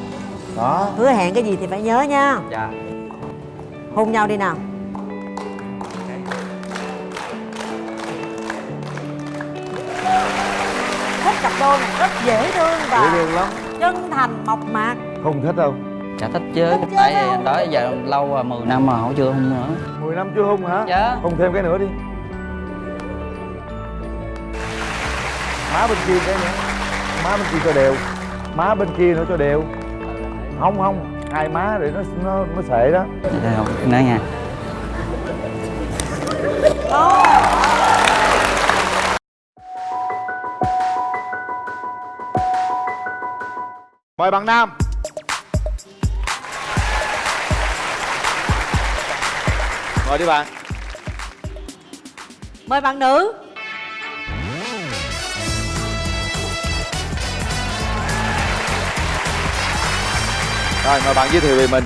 Đó hứa hẹn cái gì thì phải nhớ nha. Dạ. Hôn nhau đi nào thích cặp đôi này rất dễ thương dễ và thương lắm. chân thành mộc mạc. Không thích đâu. Dạ thích chứ. Tại đó giờ lâu rồi 10 năm mà họ chưa hung nữa. 10 năm chưa hung hả? Dạ. Hung thêm cái nữa đi. Má bên kia cái nữa. Má bên kia cho đều. Má bên kia nữa cho đều. Không không. Hai má để nó nó nó sệ đó. Dạ không. Nói nha mời bạn nam mời đi bạn mời bạn nữ rồi mời bạn giới thiệu về mình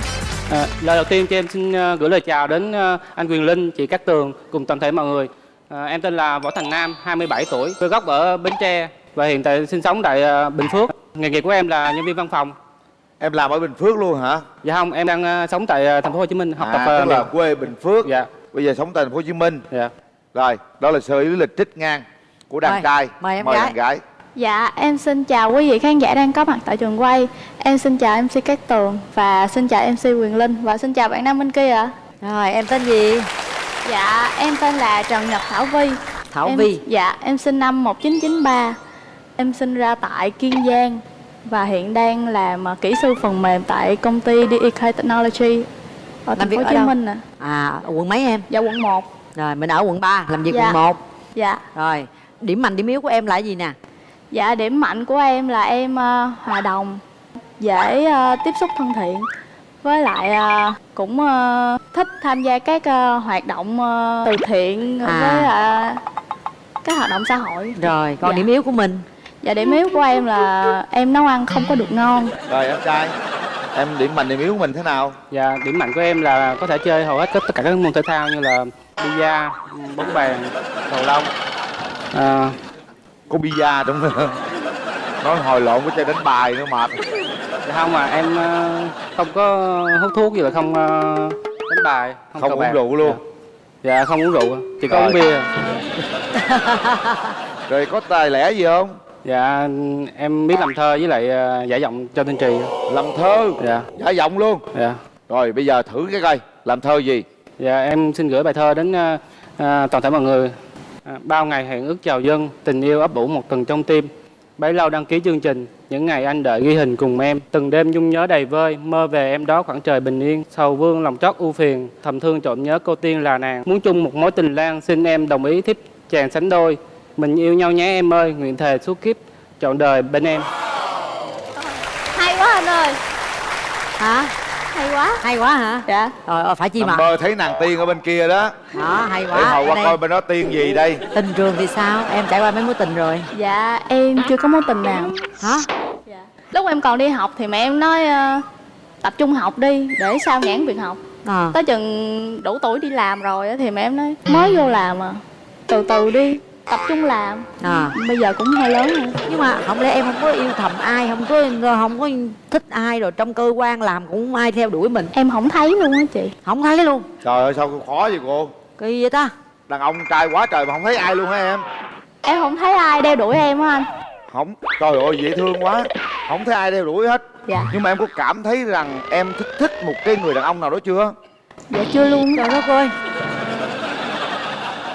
À, lời đầu tiên cho em xin ờ, gửi lời chào đến ờ, anh Quyền Linh, chị Cát Tường cùng toàn thể mọi người. À, em tên là Võ Thành Nam, 27 tuổi, quê gốc ở Bến Tre và hiện tại sinh sống tại ờ, Bình Phước. Nghề nghiệp của em là nhân viên văn phòng. Em làm ở Bình Phước luôn hả? Dạ không, em đang ờ, sống tại ờ, thành phố Hồ Chí Minh học tập à, ờ, tức là quê Bình Phước Dạ. bây giờ sống tại thành phố Hồ Chí Minh Dạ. rồi đó là sơ lý lịch trích ngang của đàn Mời, trai mời em mời gái. đàn gái Dạ, em xin chào quý vị khán giả đang có mặt tại trường quay Em xin chào MC Cát Tường và xin chào MC Quyền Linh và xin chào bạn nam bên kia ạ Rồi, em tên gì? Dạ, em tên là Trần Nhật Thảo Vi Thảo em, Vi. Dạ, em sinh năm 1993 Em sinh ra tại Kiên Giang và hiện đang làm ờ, kỹ sư phần mềm tại công ty DEK Technology ở thành Làm phố Hồ Chí đâu? Minh nè À, ở quận mấy em? Dạ, quận 1 Rồi, mình ở quận 3, làm việc Dạ. quận 1 Dạ Rồi, điểm mạnh, điểm yếu của em là gì nè? Dạ điểm mạnh của em là em ờ, hòa đồng, dễ ờ, tiếp xúc thân thiện với lại ờ, cũng ờ, thích tham gia các ờ, hoạt động ờ, từ thiện À. với ờ, các hoạt động xã hội. Rồi, còn Dạ. điểm yếu của mình? Dạ điểm yếu của em là em nấu ăn không có được ngon. rồi em trai em điểm mạnh điểm yếu của mình thế nào Dạ, điểm mạnh của em là có thể chơi hầu hết tất cả các môn thể thao như là bida, bóng bàn, cầu lông. À, có bida trong đó nói hồi lộn với chơi đánh bài nữa mệt Dạ không mà em ờ, không có hút thuốc gì là không ờ, đánh bài không cờ uống rượu luôn Dạ. dạ không uống rượu chỉ có Rồi. uống bia rồi có tài lẻ gì không dạ em biết làm thơ với lại ờ, giải giọng cho tên trì. Làm thơ? Dạ. Giả giọng luôn? Dạ. Rồi bây giờ thử cái coi làm thơ gì? Dạ em xin gửi bài thơ đến ờ, toàn thể mọi người. À, bao ngày hẹn ước chào dân tình yêu ấp ủ một tầng trong tim. Bấy lâu đăng ký chương trình những ngày anh đợi ghi hình cùng em. Từng đêm nhung nhớ đầy vơi mơ về em đó khoảng trời bình yên. Sầu vương lòng trót ưu phiền thầm thương trộm nhớ cô tiên là nàng. Muốn chung một mối tình lan xin em đồng ý thiếp chàng sánh đôi mình yêu nhau nhé em ơi nguyện thề suốt kiếp trọn đời bên em Hay quá anh ơi. Hả? Hay quá. Hay quá hả? Dạ. Rồi, ờ, phải chi mà mơ thấy nàng tiên ở bên kia đó Đó, hay quá để hồi qua Đây, coi bên đó tiên gì đây Tình trường thì sao? Em trải qua mấy mối tình rồi Dạ em chưa có mối tình nào. Hả? Lúc em còn đi học thì mẹ em nói ờ, tập trung học đi để sao nhãn việc học. À. Tới chừng đủ tuổi đi làm rồi á thì mẹ em nói mới vô làm à từ từ đi tập trung làm. À. bây giờ cũng hơi lớn rồi. Nhưng mà không lẽ em không có yêu thầm ai Không có không có thích ai Rồi trong cơ quan làm cũng không ai theo đuổi mình? Em không thấy luôn á chị. Không thấy luôn? Trời ơi sao khó vậy cô? Kỳ vậy ta? Đàn ông trai quá trời mà không thấy ai luôn hả em? Em không thấy ai đeo đuổi em á anh. Không. Trời ơi dễ thương quá. Không thấy ai đeo đuổi hết. Dạ. nhưng mà em có cảm thấy rằng em thích thích một cái người đàn ông nào đó chưa? Dạ chưa luôn. Trời đất ơi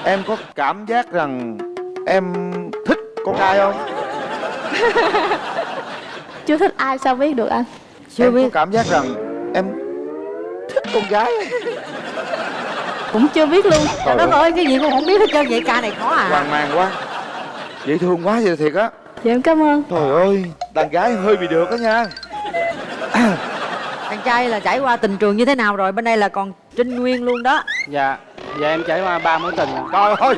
em có cảm giác rằng em thích con trai không? (laughs) Chưa thích ai sao biết được anh? Chưa em biết. có cảm giác rằng em thích con gái cũng chưa biết luôn. Trời đất ơi. cái gì cũng không biết hết trơn vậy ca này khó à. Hoang mang quá. Dễ thương quá vậy thiệt á. Dạ em cảm ơn. Trời ơi đàn gái hơi bị được đó nha. Thằng trai là trải qua tình trường như thế nào rồi? Bên đây là còn trinh nguyên luôn đó. Dạ dạ em trải qua ba mối tình trời ơi!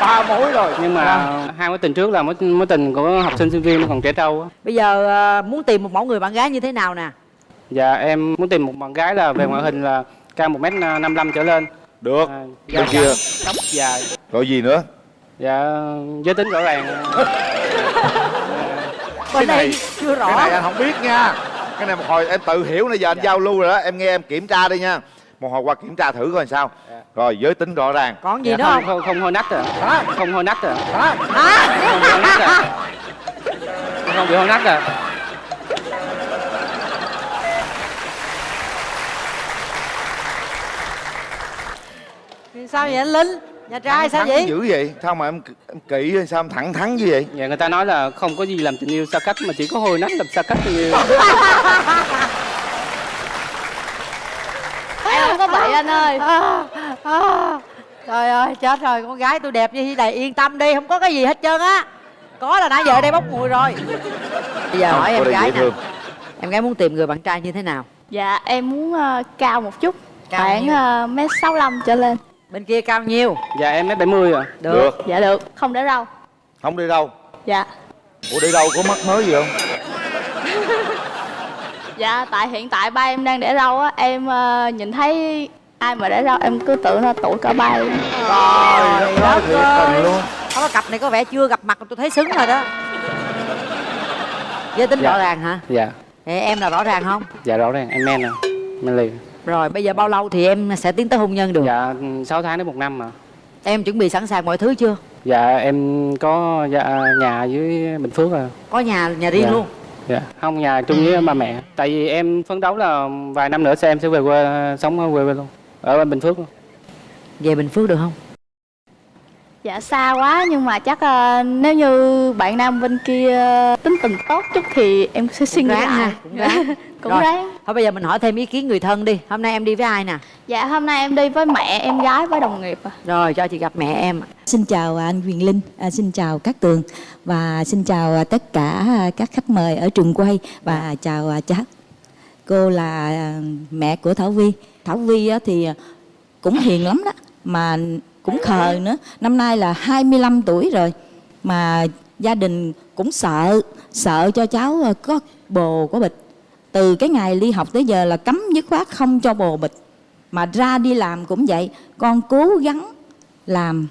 Ba mối rồi. Nhưng mà hai mối tình trước là mối mối tình của học sinh sinh viên nó còn trẻ trâu á. Bây giờ à, muốn tìm một mẫu người bạn gái như thế nào nè? Dạ em muốn tìm một bạn gái là về ngoại hình là cao 1m55 trở lên. Được. À, bên kia tóc dài. Rồi gì nữa? Dạ giới tính rõ ràng. (laughs) Cái này chưa rõ. cái này anh không biết nha. Cái này một hồi em tự hiểu nãy giờ anh giao lưu rồi đó em nghe em kiểm tra đi nha một hồi qua kiểm tra thử coi sao. Rồi giới tính rõ ràng. Còn gì Dạ, nữa không, không? hôi nách à không hôi nách à Hả? không hôi nách à không bị hôn nách à sao vậy anh linh? Nhà trai sao Thắng vậy? dữ vậy? Sao mà em, em kỹ hay sao em thẳng thắn như vậy? Dạ người ta nói là không có gì làm tình yêu xa cách mà chỉ có hôi nách làm xa cách tình yêu (laughs) có bị anh ơi. À, trời ơi chết rồi. Con gái tôi đẹp như thế này yên tâm đi không có cái gì hết trơn á. Có là nãy giờ ở đây bốc mùi rồi. Bây giờ Không, hỏi em gái nè em gái muốn tìm người bạn trai như thế nào? Dạ em muốn ờ, cao một chút. Cao Khoảng uh, mét 65 trở lên. Bên kia cao nhiêu? Dạ em mét 70 à được. Được. Dạ được. Không để râu. Không đi đâu? Dạ. Ủa đi đâu có mắc mới gì không Dạ tại hiện tại ba em đang để râu á Em ờ, nhìn thấy ai mà để râu em cứ tưởng là tuổi cỡ ba em Trời đất ơi Không có cặp này có vẻ chưa gặp mặt tôi thấy xứng rồi đó Giới tính Dạ. rõ ràng hả? dạ Ê, em là rõ ràng không? dạ rõ ràng em men à men liền Rồi bây giờ bao lâu thì em sẽ tiến tới hôn nhân được? dạ 6 tháng đến một năm mà Em chuẩn bị sẵn sàng mọi thứ chưa? dạ em có dạ, nhà dưới bình phước à Có nhà nhà riêng Dạ. luôn dạ. Không nhà chung với ba mẹ. Tại vì em phấn đấu là vài năm nữa sẽ em sẽ về quê sống ở quê luôn. Ở bình phước luôn. Về Bình Phước được không? Dạ xa quá nhưng mà chắc ờ, nếu như bạn nam bên kia tính tình tốt chút thì em sẽ suy nghĩ lại ha, cũng ráng. (laughs) Cũng Rồi, ráng Thôi bây giờ mình hỏi thêm ý kiến người thân đi Hôm nay em đi với ai nè? Dạ hôm nay em đi với mẹ, em gái với đồng nghiệp à. Rồi cho chị gặp mẹ em Xin chào anh Quyền Linh, à, xin chào các tường và xin chào à, tất cả à, các khách mời ở trường quay và chào à, cháu. Cô là à, mẹ của Thảo Vi. Thảo Vi á, thì cũng hiền lắm đó mà cũng khờ nữa. Năm nay là 25 tuổi rồi mà gia đình cũng sợ sợ cho cháu à, có bồ có bịch. Từ cái ngày ly học tới giờ là cấm dứt khoát không cho bồ bịch. Mà ra đi làm cũng vậy, con cố gắng làm.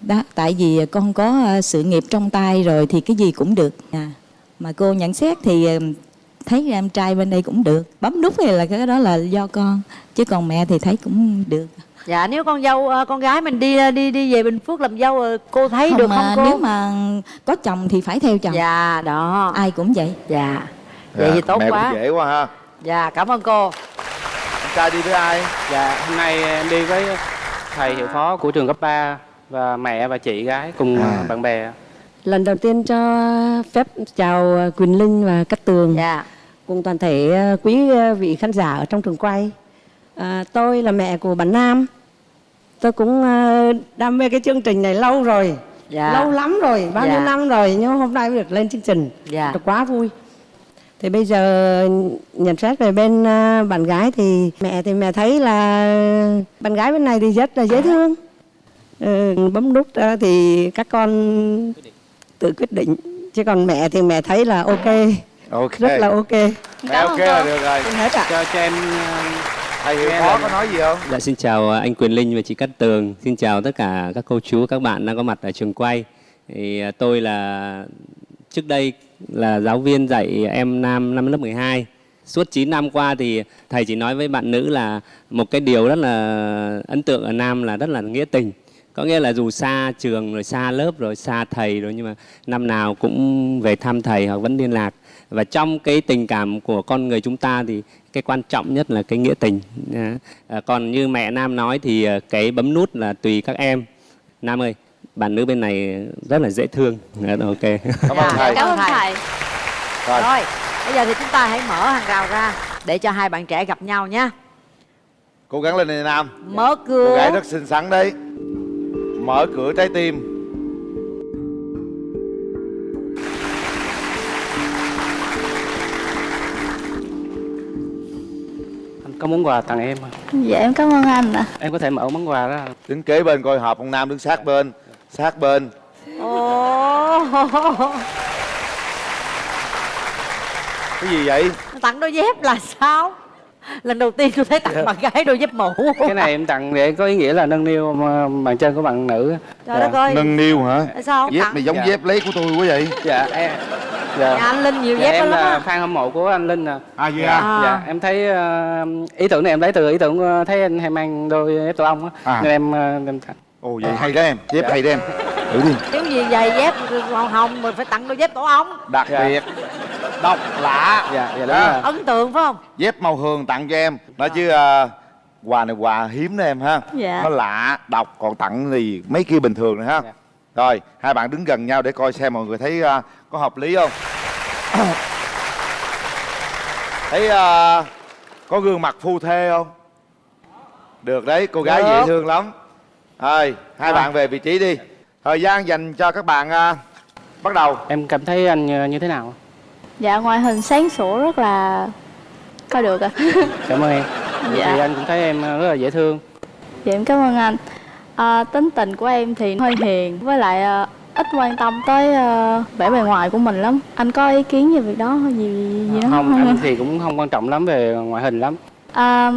Đó tại vì con có ờ, sự nghiệp trong tay rồi thì cái gì cũng được. À, mà cô nhận xét thì ờ, thấy em trai bên đây cũng được. Bấm nút thì là cái đó là do con chứ còn mẹ thì thấy cũng được. Dạ nếu con dâu ờ, con gái mình đi đi đi về Bình Phước làm dâu cô thấy được mà không cô? nếu mà có chồng thì phải theo chồng. Dạ đó. Ai cũng vậy. Dạ Vậy thì tốt mẹ quá cũng dễ quá ha Dạ cảm ơn cô anh trai đi với ai dạ hôm nay em đi với thầy hiệu phó của trường cấp 3 và mẹ và chị gái cùng À. bạn bè Lần đầu tiên cho phép chào Quỳnh Linh và Cát Tường Dạ cùng toàn thể ờ, quý ờ, vị khán giả ở trong trường quay. À, tôi là mẹ của bạn Nam. Tôi cũng đam mê cái chương trình này lâu rồi. Dạ. Lâu lắm rồi, bao nhiêu Dạ. năm rồi nhưng hôm nay mới được lên chương trình. Dạ. Tôi quá vui. Thì bây giờ nhận xét về bên ờ, bạn gái thì mẹ thì mẹ thấy là bạn gái bên này thì rất là dễ thương. Ừ, bấm nút ờ, thì các con tự quyết định. Chứ còn mẹ thì mẹ thấy là ok. Ok. Rất là ok. Mẹ ok là được rồi. Xin hết ạ. Cho cho em thầy hiệu phó có nói gì không? Dạ xin chào anh Quyền Linh và chị Cát Tường. Xin chào tất cả các cô chú, các bạn đang có mặt ở trường quay. Thì à, tôi là trước đây là giáo viên dạy em nam năm lớp 12. Suốt 9 năm qua thì thầy chỉ nói với bạn nữ là một cái điều rất là ấn tượng ở nam là rất là nghĩa tình. Có nghĩa là dù xa trường rồi xa lớp rồi xa thầy rồi nhưng mà năm nào cũng về thăm thầy hoặc vẫn liên lạc. Và trong cái tình cảm của con người chúng ta thì cái quan trọng nhất là cái nghĩa tình. À, còn như mẹ Nam nói thì à, cái bấm nút là tùy các em. Nam ơi, bạn nữ bên này rất là dễ thương. Dạ, ok. Cảm ơn thầy. Cảm ơn thầy Rồi. Rồi bây giờ thì chúng ta hãy mở hàng rào ra Để cho hai bạn trẻ gặp nhau nhé cố gắng lên này nam Mở cô cửa gái rất xinh xắn đấy mở cửa trái tim anh có món quà tặng em không? Dạ em cảm ơn anh ạ em có thể mở món quà ra đứng kế bên coi hợp ông nam đứng sát bên sát bên. Ồ. Cái gì vậy? Tặng đôi dép là sao? Lần đầu tiên tôi thấy tặng bạn gái đôi dép mũ. Cái này em tặng để có ý nghĩa là nâng niu mà bàn chân của bạn nữ. Trời đất ơi. Nâng niu hả? Tại sao không dép tặng? này giống Dạ. dép lấy của tôi quá vậy. Dạ em. Dạ. Nhà anh Linh nhiều Dạ, dép em lắm là á. fan hâm mộ của anh Linh nè. À vậy dạ, à? dạ em thấy ờ, ý tưởng này em lấy từ ý tưởng ờ, thấy anh hay mang đôi dép tổ ong á. À. nên em ờ, em tặng ồ vậy hay đó em. Dép Dạ. hay đó em. Thử đi. Kiểu gì giày dép màu hồng mình phải tặng đôi dép tổ ong. Đặc biệt. Độc lạ. Dạ dạ đúng À. rồi. Ấn tượng phải không? dép màu hường tặng cho em. Nói chứ à, quà này quà hiếm đó em ha. Dạ. nó lạ độc còn tặng thì mấy kia bình thường nữa ha. Rồi hai bạn đứng gần nhau để coi xem mọi người thấy à, có hợp lý không? (coughs) Thấy à, có gương mặt phu thê không? Được đấy cô gái Được. dễ thương lắm thôi hai Rồi. bạn về vị trí đi thời gian dành cho các bạn à, bắt đầu em cảm thấy anh ờ, như thế nào Dạ ngoại hình sáng sủa rất là coi được ạ. (laughs) cảm ơn em Dạ. thì anh cũng thấy em ờ, rất là dễ thương Dạ em cảm ơn anh. À, tính tình của em thì hơi hiền với lại à, ít quan tâm tới à, vẻ bề ngoài của mình lắm. Anh có ý kiến về việc đó hay gì gì đó không không? anh thì cũng không quan trọng lắm về ngoại hình lắm À,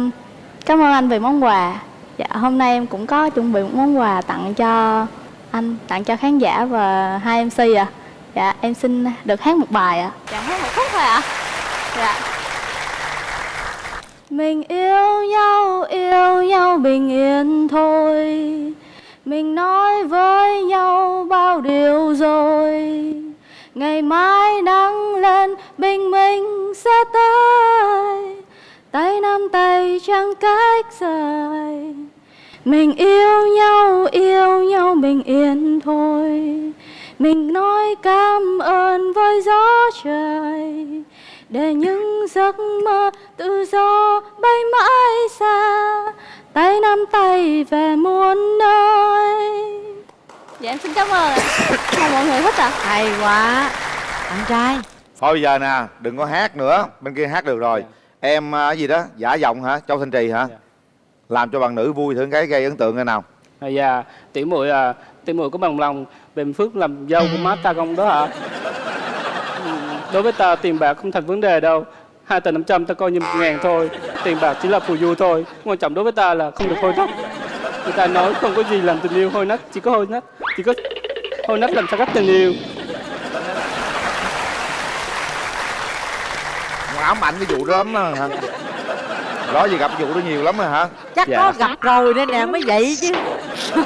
cảm ơn anh về món quà. Dạ hôm nay em cũng có chuẩn bị một món quà tặng cho anh, tặng cho khán giả và hai MC ạ. Dạ em xin được hát một bài ạ. Dạ hát một khúc thôi ạ. Dạ. Mình yêu nhau, yêu nhau bình yên thôi Mình nói với nhau bao điều rồi Ngày mai nắng lên bình minh sẽ tới Tay nắm tay chẳng cách rời Mình yêu nhau, yêu nhau bình yên thôi. Mình nói cảm ơn với gió trời. Để những giấc mơ tự do bay mãi xa. Tay nắm tay về muôn nơi. Dạ em xin cảm ơn ạ. Mọi người thích ạ? Hay quá. Anh trai. Thôi bây giờ nè đừng có hát nữa. Bên kia hát được rồi em à, gì đó giả giọng hả? Châu thanh trì hả? Làm cho bạn nữ vui thử cái gây ấn tượng cái nào. À, dạ. Tiểu muội à tiểu muội có bằng lòng bền phước làm dâu của má ta không đó hả? Đối với ta tiền bạc không thành vấn đề đâu. Hai tờ năm trăm ta coi như một ngàn thôi. Tiền bạc chỉ là phù du thôi. Quan trọng đối với ta là không được hôi nách. Người ta nói không có gì làm tình yêu hôi nách chỉ có hôi nách chỉ có hôi nách làm sao cách tình yêu ám ảnh cái vụ đó lắm đó hả? Đó gì gặp vụ đó nhiều lắm rồi hả? Chắc Dạ. có gặp rồi nên nè mới vậy chứ. (laughs)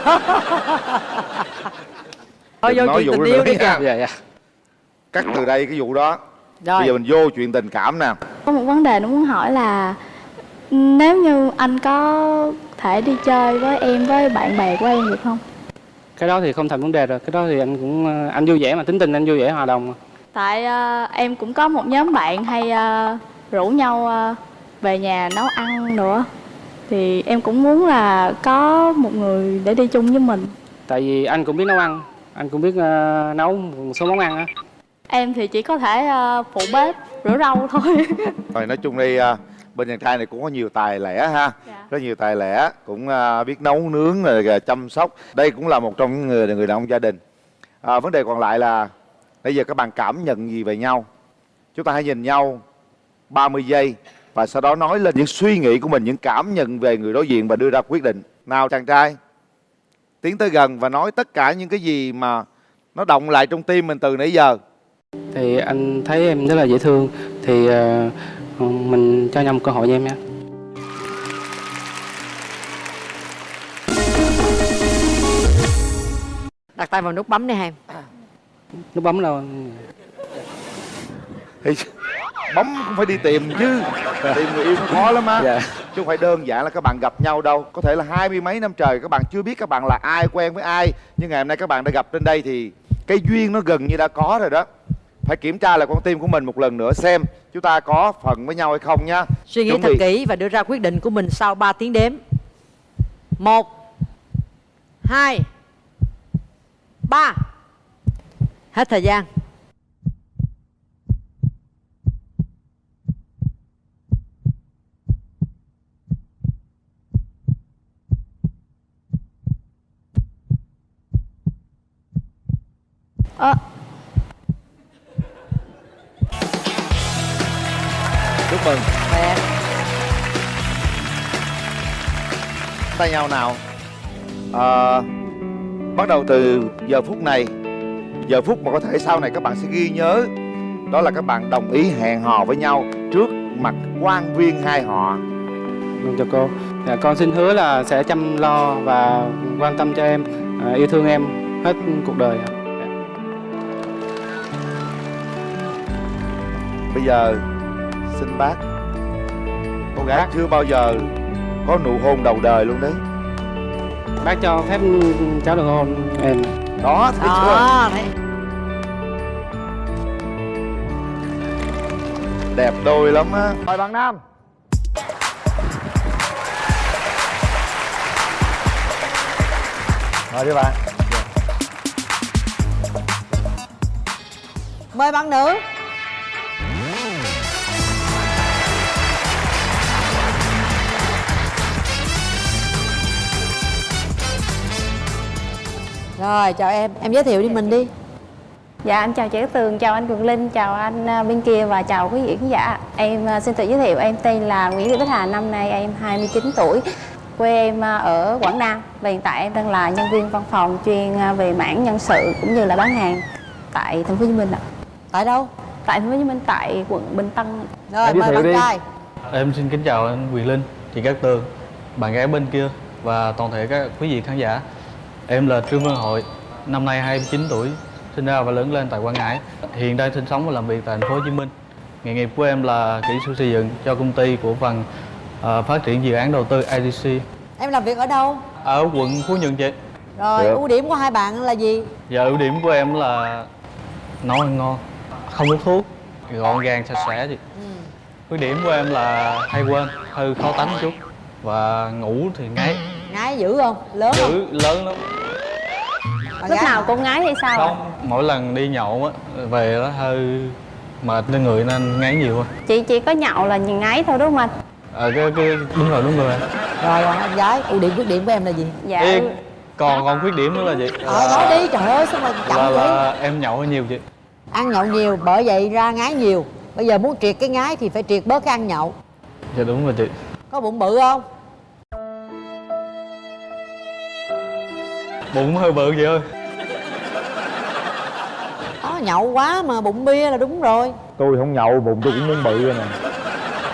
Thôi vô nói chuyện vụ tình yêu đi kìa. Nha. dạ. Cắt từ đây cái vụ đó. Rồi. bây giờ mình vô chuyện tình cảm nè. Có một vấn đề nó muốn hỏi là nếu như anh có thể đi chơi với em với bạn bè của em được không? Cái đó thì không thành vấn đề rồi. Cái đó thì anh cũng ờ, anh vui vẻ mà tính tình anh vui vẻ hòa đồng mà. Tại ờ, em cũng có một nhóm bạn hay ờ, rủ nhau ờ, về nhà nấu ăn nữa. Thì em cũng muốn là có một người để đi chung với mình. Tại vì anh cũng biết nấu ăn anh cũng biết ờ, nấu một số món ăn á. Em thì chỉ có thể ờ, phụ bếp rửa rau thôi. (laughs) Rồi nói chung đi à, bên chàng trai này cũng có nhiều tài lẻ ha. Rất nhiều tài lẻ cũng à, biết nấu nướng rồi chăm sóc. Đây cũng là một trong những người người đàn ông gia đình. À, vấn đề còn lại là bây giờ các bạn cảm nhận gì về nhau? Chúng ta hãy nhìn nhau 30 giây và sau đó nói lên những suy nghĩ của mình những cảm nhận về người đối diện và đưa ra quyết định. Nào chàng trai tiến tới gần và nói tất cả những cái gì mà nó động lại trong tim mình từ nãy giờ. Thì anh thấy em rất là dễ thương. Thì ờ, mình cho nhau một cơ hội nha em nha. Đặt tay vào nút bấm đi em nút bấm đâu? Thì bấm cũng phải đi tìm chứ. Tìm người yêu nó khó lắm á. Dạ. chứ không phải đơn giản là các bạn gặp nhau đâu. Có thể là hai mươi mấy năm trời các bạn chưa biết các bạn là ai quen với ai. Nhưng ngày hôm nay các bạn đã gặp trên đây thì cái duyên nó gần như đã có rồi đó. Phải kiểm tra lại con tim của mình một lần nữa xem chúng ta có phần với nhau hay không nha. Suy nghĩ Chuẩn thật bị. kỹ và đưa ra quyết định của mình sau 3 tiếng đếm. Một hai ba hết thời gian. Ờ, chúc mừng. Tay nhau nào. Ờ, bắt đầu từ giờ phút này giờ phút mà có thể sau này các bạn sẽ ghi nhớ. Đó là các bạn đồng ý hẹn hò với nhau trước mặt quan viên hai họ. Vâng, chào cô. Dạ, con xin hứa là sẽ chăm lo và quan tâm cho em. À, yêu thương em hết cuộc đời ạ. bây giờ xin bác. Cô gái chưa bao giờ có nụ hôn đầu đời luôn đấy. Bác cho phép cháu được hôn em đó thấy chưa? đó thấy. Đẹp đôi lắm á. Mời bạn nam. Mời đi bạn. Mời bạn nữ rồi chào em. Em giới thiệu đi mình đi. Dạ em chào chị Cát Tường, chào anh Cường Linh, chào anh à, bên kia và chào quý vị khán giả. Em à, xin tự giới thiệu em tên là Nguyễn Thị Bích Hà, năm nay em 29 tuổi Quê em à, ở Quảng Nam. Và hiện tại em đang là nhân viên văn phòng chuyên về mảng nhân sự cũng như là bán hàng tại thành phố Hồ Chí Minh ạ. Tại đâu? Tại thành phố Hồ Chí Minh, tại quận Bình Tân. Rồi Em giới mời thiệu bạn đi. trai. Em xin kính chào anh Quyền Linh, chị Cát Tường, bạn gái bên kia và toàn thể các quý vị khán giả. Em là Trương Văn Hội, năm nay 29 tuổi, sinh ra và lớn lên tại Quảng Ngãi. Hiện đang sinh sống và làm việc tại thành phố Hồ Chí Minh. Nghề nghiệp của em là kỹ sư xây dựng cho công ty của phần ờ, phát triển dự án đầu tư IDC Em làm việc ở đâu? ở quận Phú Nhuận chị. Rồi Được. ưu điểm của hai bạn là gì? Và ưu điểm của em là nấu ăn ngon, không hút thuốc, gọn gàng sạch sẽ chị. Khuyết điểm của em là hay quên, hơi khó tánh chút và ngủ thì ngáy, Ngái dữ không? Lớn không? dữ lớn lắm. Bạn Lúc nào cũng ngái hay sao? Không, mỗi lần đi nhậu á về nó hơi mệt trên người nên ngáy nhiều á. Chị chỉ có nhậu là nhìn ngái thôi đúng không anh? Ờ cái, cái đúng rồi đúng rồi. Rồi còn em gái, ưu điểm khuyết điểm của em là gì? Dạ Ê, còn còn khuyết điểm nữa là gì? Ờ nói đi, trời ơi sao mà chậm là, vậy? là em nhậu hơi nhiều chị. Ăn nhậu nhiều, bởi vậy ra ngái nhiều Bây giờ muốn triệt cái ngái thì phải triệt bớt cái ăn nhậu Dạ đúng rồi chị. Có bụng bự không? Bụng hơi bự chị ơi. Đó, nhậu quá mà bụng bia là đúng rồi tôi không nhậu bụng tôi cũng muốn bự rồi nè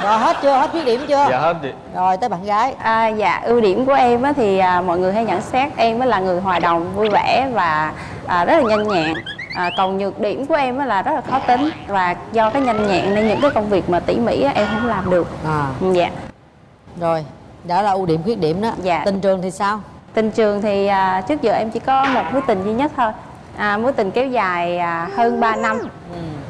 Rồi hết chưa? Hết khuyết điểm chưa? Dạ hết chị. Rồi tới bạn gái À, dạ ưu điểm của em á, thì à, mọi người hay nhận xét em á là người hòa đồng vui vẻ và à, rất là nhanh nhẹn à, còn nhược điểm của em á là rất là khó tính và do cái nhanh nhẹn nên những cái công việc mà tỉ mỉ á, em không làm được à. dạ Rồi, đó là ưu điểm khuyết điểm đó Dạ. Tình trường thì sao? Tình trường thì à, trước giờ em chỉ có một mối tình duy nhất thôi. À, mối tình kéo dài à, hơn 3 năm.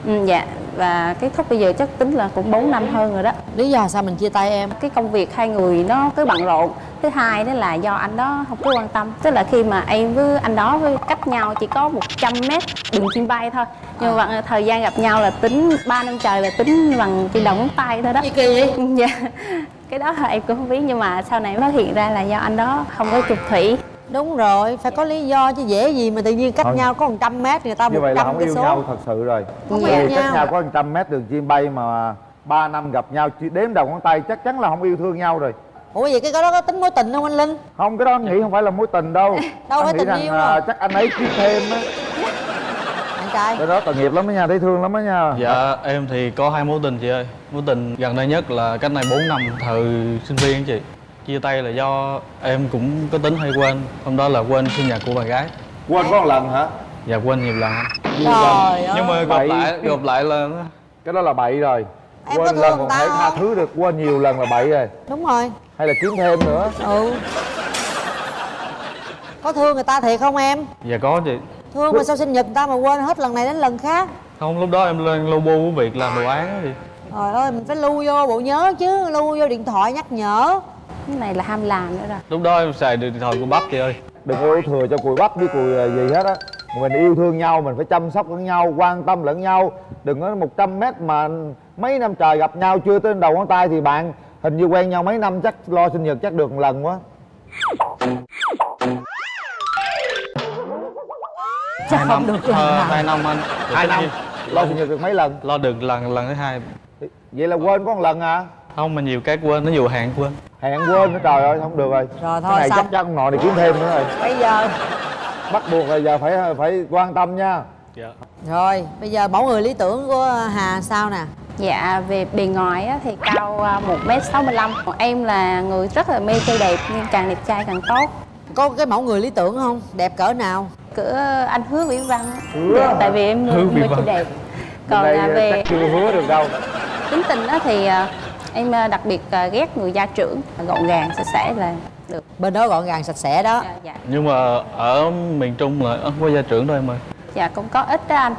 Ừ, dạ. Và kết thúc bây giờ chắc tính là cũng 4 năm hơn rồi đó. Lý do sao mình chia tay em? Cái công việc hai người nó cứ bận rộn. Thứ hai đó là do anh đó không có quan tâm. Tức là khi mà em với anh đó với cách nhau chỉ có 100 mét đường chim bay thôi. Nhưng mà thời gian gặp nhau là tính 3 năm trời là tính bằng đầu ngón tay thôi đó. Gì kỳ vậy? dạ cái đó là em cũng không biết nhưng mà sau này phát hiện ra là do anh đó không có trục thủy Đúng rồi, phải có lý do chứ dễ gì mà tự nhiên cách Thôi. nhau có 100 mét người ta như vậy là 100 không yêu số nhau thật sự rồi Không Bởi yêu cách nhau. có 100 mét đường chim bay mà 3 năm gặp nhau chỉ đếm đầu ngón tay chắc chắn là không yêu thương nhau rồi Ủa vậy cái đó có tính mối tình không anh Linh? không cái đó anh nghĩ không phải là mối tình đâu Đâu anh phải nghĩ tình rằng yêu à, đâu. chắc anh ấy kiếm thêm á Trai? Cái đó tội nghiệp lắm đó nha thấy thương lắm đó nha. Dạ em thì có hai mối tình chị ơi. Mối tình gần đây nhất là cách này 4 năm thời sinh viên á chị. Chia tay là do em cũng có tính hay quên. Hôm đó là quên sinh nhật của bạn gái. Quên có một lần hả? Dạ quên nhiều lần. Nhiều lần. Nhưng mà gặp lại gặp lại là cái đó là bậy rồi. Em quên lần còn thể tha thứ được quên nhiều lần là bậy rồi. Đúng rồi. Hay là kiếm thêm nữa. Ừ. Có thương người ta thiệt không em? Dạ có chị Thương mà sao sinh nhật người ta mà quên hết lần này đến lần khác? Không lúc đó em lên lobo của việc làm đồ án á chị Trời ơi mình phải lưu vô bộ nhớ chứ Lưu vô điện thoại nhắc nhở. Cái này là ham làm nữa rồi. Lúc đó em xài điện thoại của bắp chị ơi. Đừng có thừa cho cùi bắp với cùi à, gì hết á. Mình yêu thương nhau mình phải chăm sóc lẫn nhau quan tâm lẫn nhau. Đừng có 100 mét mà mấy năm trời gặp nhau chưa tới đầu ngón tay thì bạn hình như quen nhau mấy năm chắc lo sinh nhật chắc được một lần quá Chắc Hai không năm, được ờ, hai năm anh. Hai năm? lo sinh nhật được mấy lần? Lo được lần lần thứ hai. Vậy là quên có một lần à Không mà nhiều cái quên, nó dù hạn quên. Hẹn quên nữa trời ơi không được rồi. Rồi thôi cái này xong. chắc chắn ông nội này kiếm thêm nữa rồi. Bây giờ bắt buộc là giờ phải phải quan tâm nha. Dạ. Rồi bây giờ mẫu người lý tưởng của Hà sao nè? Dạ về bề ngoài á, thì cao à, 1m65 Còn Em là người rất là mê trai đẹp nhưng càng đẹp trai càng tốt. Có cái mẫu người lý tưởng không? Đẹp cỡ nào? Của anh hứa vĩ văn. Á. Hứa Dạ, tại vì em mưa Văn. chị đẹp Bên còn đây à, về chắc chưa hứa được đâu. tính tình á thì à, em đặc biệt ghét người gia trưởng gọn gàng sạch sẽ là được. Bên đó gọn gàng sạch sẽ đó. Dạ nhưng mà ở miền trung là không có gia trưởng thôi em ơi. Dạ cũng có ít đó anh.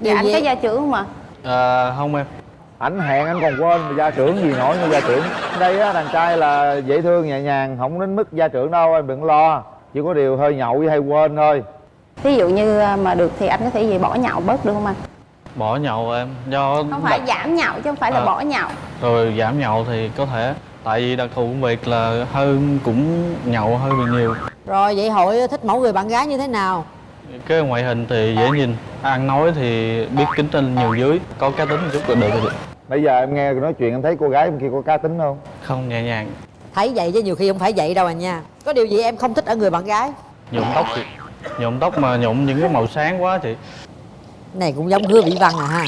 Điều dạ anh gì? có gia trưởng không ạ? À, không em. Ảnh hẹn anh còn quên mà gia trưởng gì nổi như gia trưởng. Đây á đàn trai là dễ thương nhẹ nhàng không đến mức gia trưởng đâu em đừng lo. Chỉ có điều hơi nhậu với hay quên thôi ví dụ như à, mà được thì anh có thể gì bỏ nhậu bớt được không anh? Bỏ nhậu em do không phải giảm nhậu chứ không phải là À. bỏ nhậu. rồi giảm nhậu thì có thể tại vì đặc thù công việc là hơi cũng nhậu hơi bị nhiều. Rồi vậy hội thích mẫu người bạn gái như thế nào? Cái ngoại hình thì dễ nhìn ăn nói thì biết kính trên nhiều dưới có cá tính một chút là được rồi. Bây giờ em nghe nói chuyện em thấy cô gái bên kia có cá tính không? Không nhẹ nhàng. Thấy vậy chứ nhiều khi không phải vậy đâu à nha. Có điều gì em không thích ở người bạn gái? Nhuộm tóc chị nhuộm tóc mà nhuộm những cái màu sáng quá chị. Này cũng giống hứa vĩ văn à ha.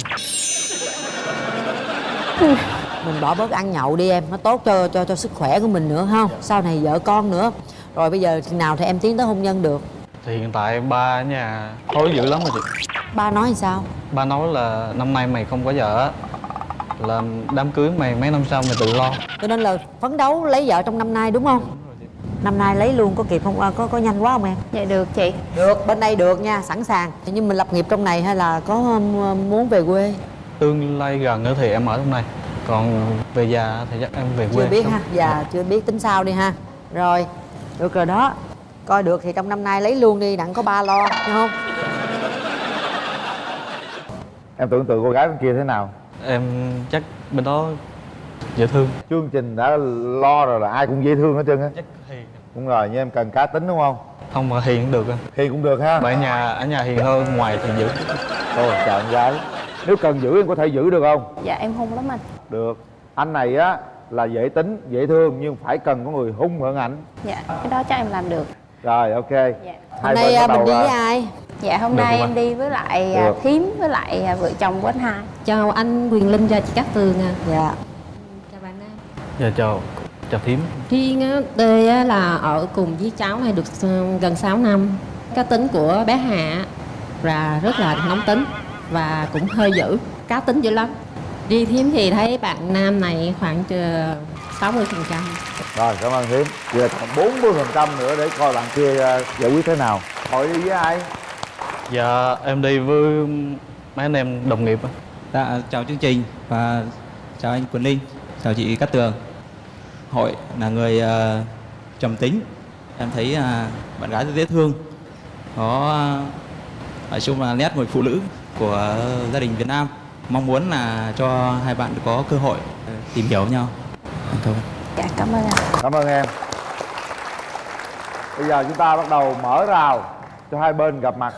Mình bỏ bớt ăn nhậu đi em nó tốt cho cho cho sức khỏe của mình nữa không sau này vợ con nữa. Rồi bây giờ chừng nào thì em tiến tới hôn nhân được? Thì hiện tại ba ở nhà hối dữ lắm rồi chị. Ba nói thì sao? Ba nói là năm nay mày không có vợ á, là đám cưới mày mấy năm sau mày tự lo. Cho nên là phấn đấu lấy vợ trong năm nay đúng không năm nay lấy luôn có kịp không? À, có có nhanh quá không em? Dạ được chị. Được bên đây được nha sẵn sàng. Nhưng mình lập nghiệp trong này hay là có um, muốn về quê? Tương lai gần nữa thì em ở trong này. Còn về già thì chắc em về quê chưa biết ha dạ. chưa biết tính sao đi ha. Rồi. Được rồi đó. Coi được thì trong năm nay lấy luôn đi đặng có ba lo hiểu không? Em tưởng tượng cô gái bên kia thế nào? Em chắc bên đó dễ thương. Chương trình đã lo rồi là ai cũng dễ thương hết trơn á. Hiền đúng rồi nhưng em cần cá tính đúng không? Không mà hiền cũng được anh. Hiền cũng được ha. Mà ở nhà ở nhà hiền hơn ngoài thì dữ thôi chào em gái. Nếu cần giữ em có thể giữ được không? Dạ em hung lắm anh. Được. Anh này á là dễ tính dễ thương nhưng phải cần có người hung hơn ảnh dạ cái đó chắc em làm được. Rồi ok. Dạ. hôm nay à, mình đi với ai? Dạ hôm Được nay em anh? đi với lại à, Được. thím với lại à, vợ chồng của anh hai. Chào anh Quyền Linh và chị Cát Tường à. dạ. Chào bạn Nam. Dạ chào chào thím Riêng á, Tê á, là ở cùng với cháu này được ờ, gần 6 năm. Cá tính của bé Hạ là rất là nóng tính và cũng hơi dữ, cá tính dữ lắm. Riêng Thiếm thì thấy bạn nam này khoảng ờ, 60 phần trăm. rồi cảm ơn hiếm giờ còn 40 phần trăm nữa để coi bạn kia ờ, giải quyết thế nào hội đi với ai dạ em đi với mấy anh em đồng nghiệp. Dạ, chào chương trình và chào anh Quỳnh Linh, chào chị Cát Tường. Hội là người ờ, trầm tính. Em thấy à, bạn gái rất dễ thương. Có à, nói chung là nét người phụ nữ của gia đình Việt Nam. Mong muốn là cho hai bạn có cơ hội tìm hiểu nhau. Cảm ơn. dạ cảm ơn anh cảm ơn em bây giờ chúng ta bắt đầu mở rào cho hai bên gặp mặt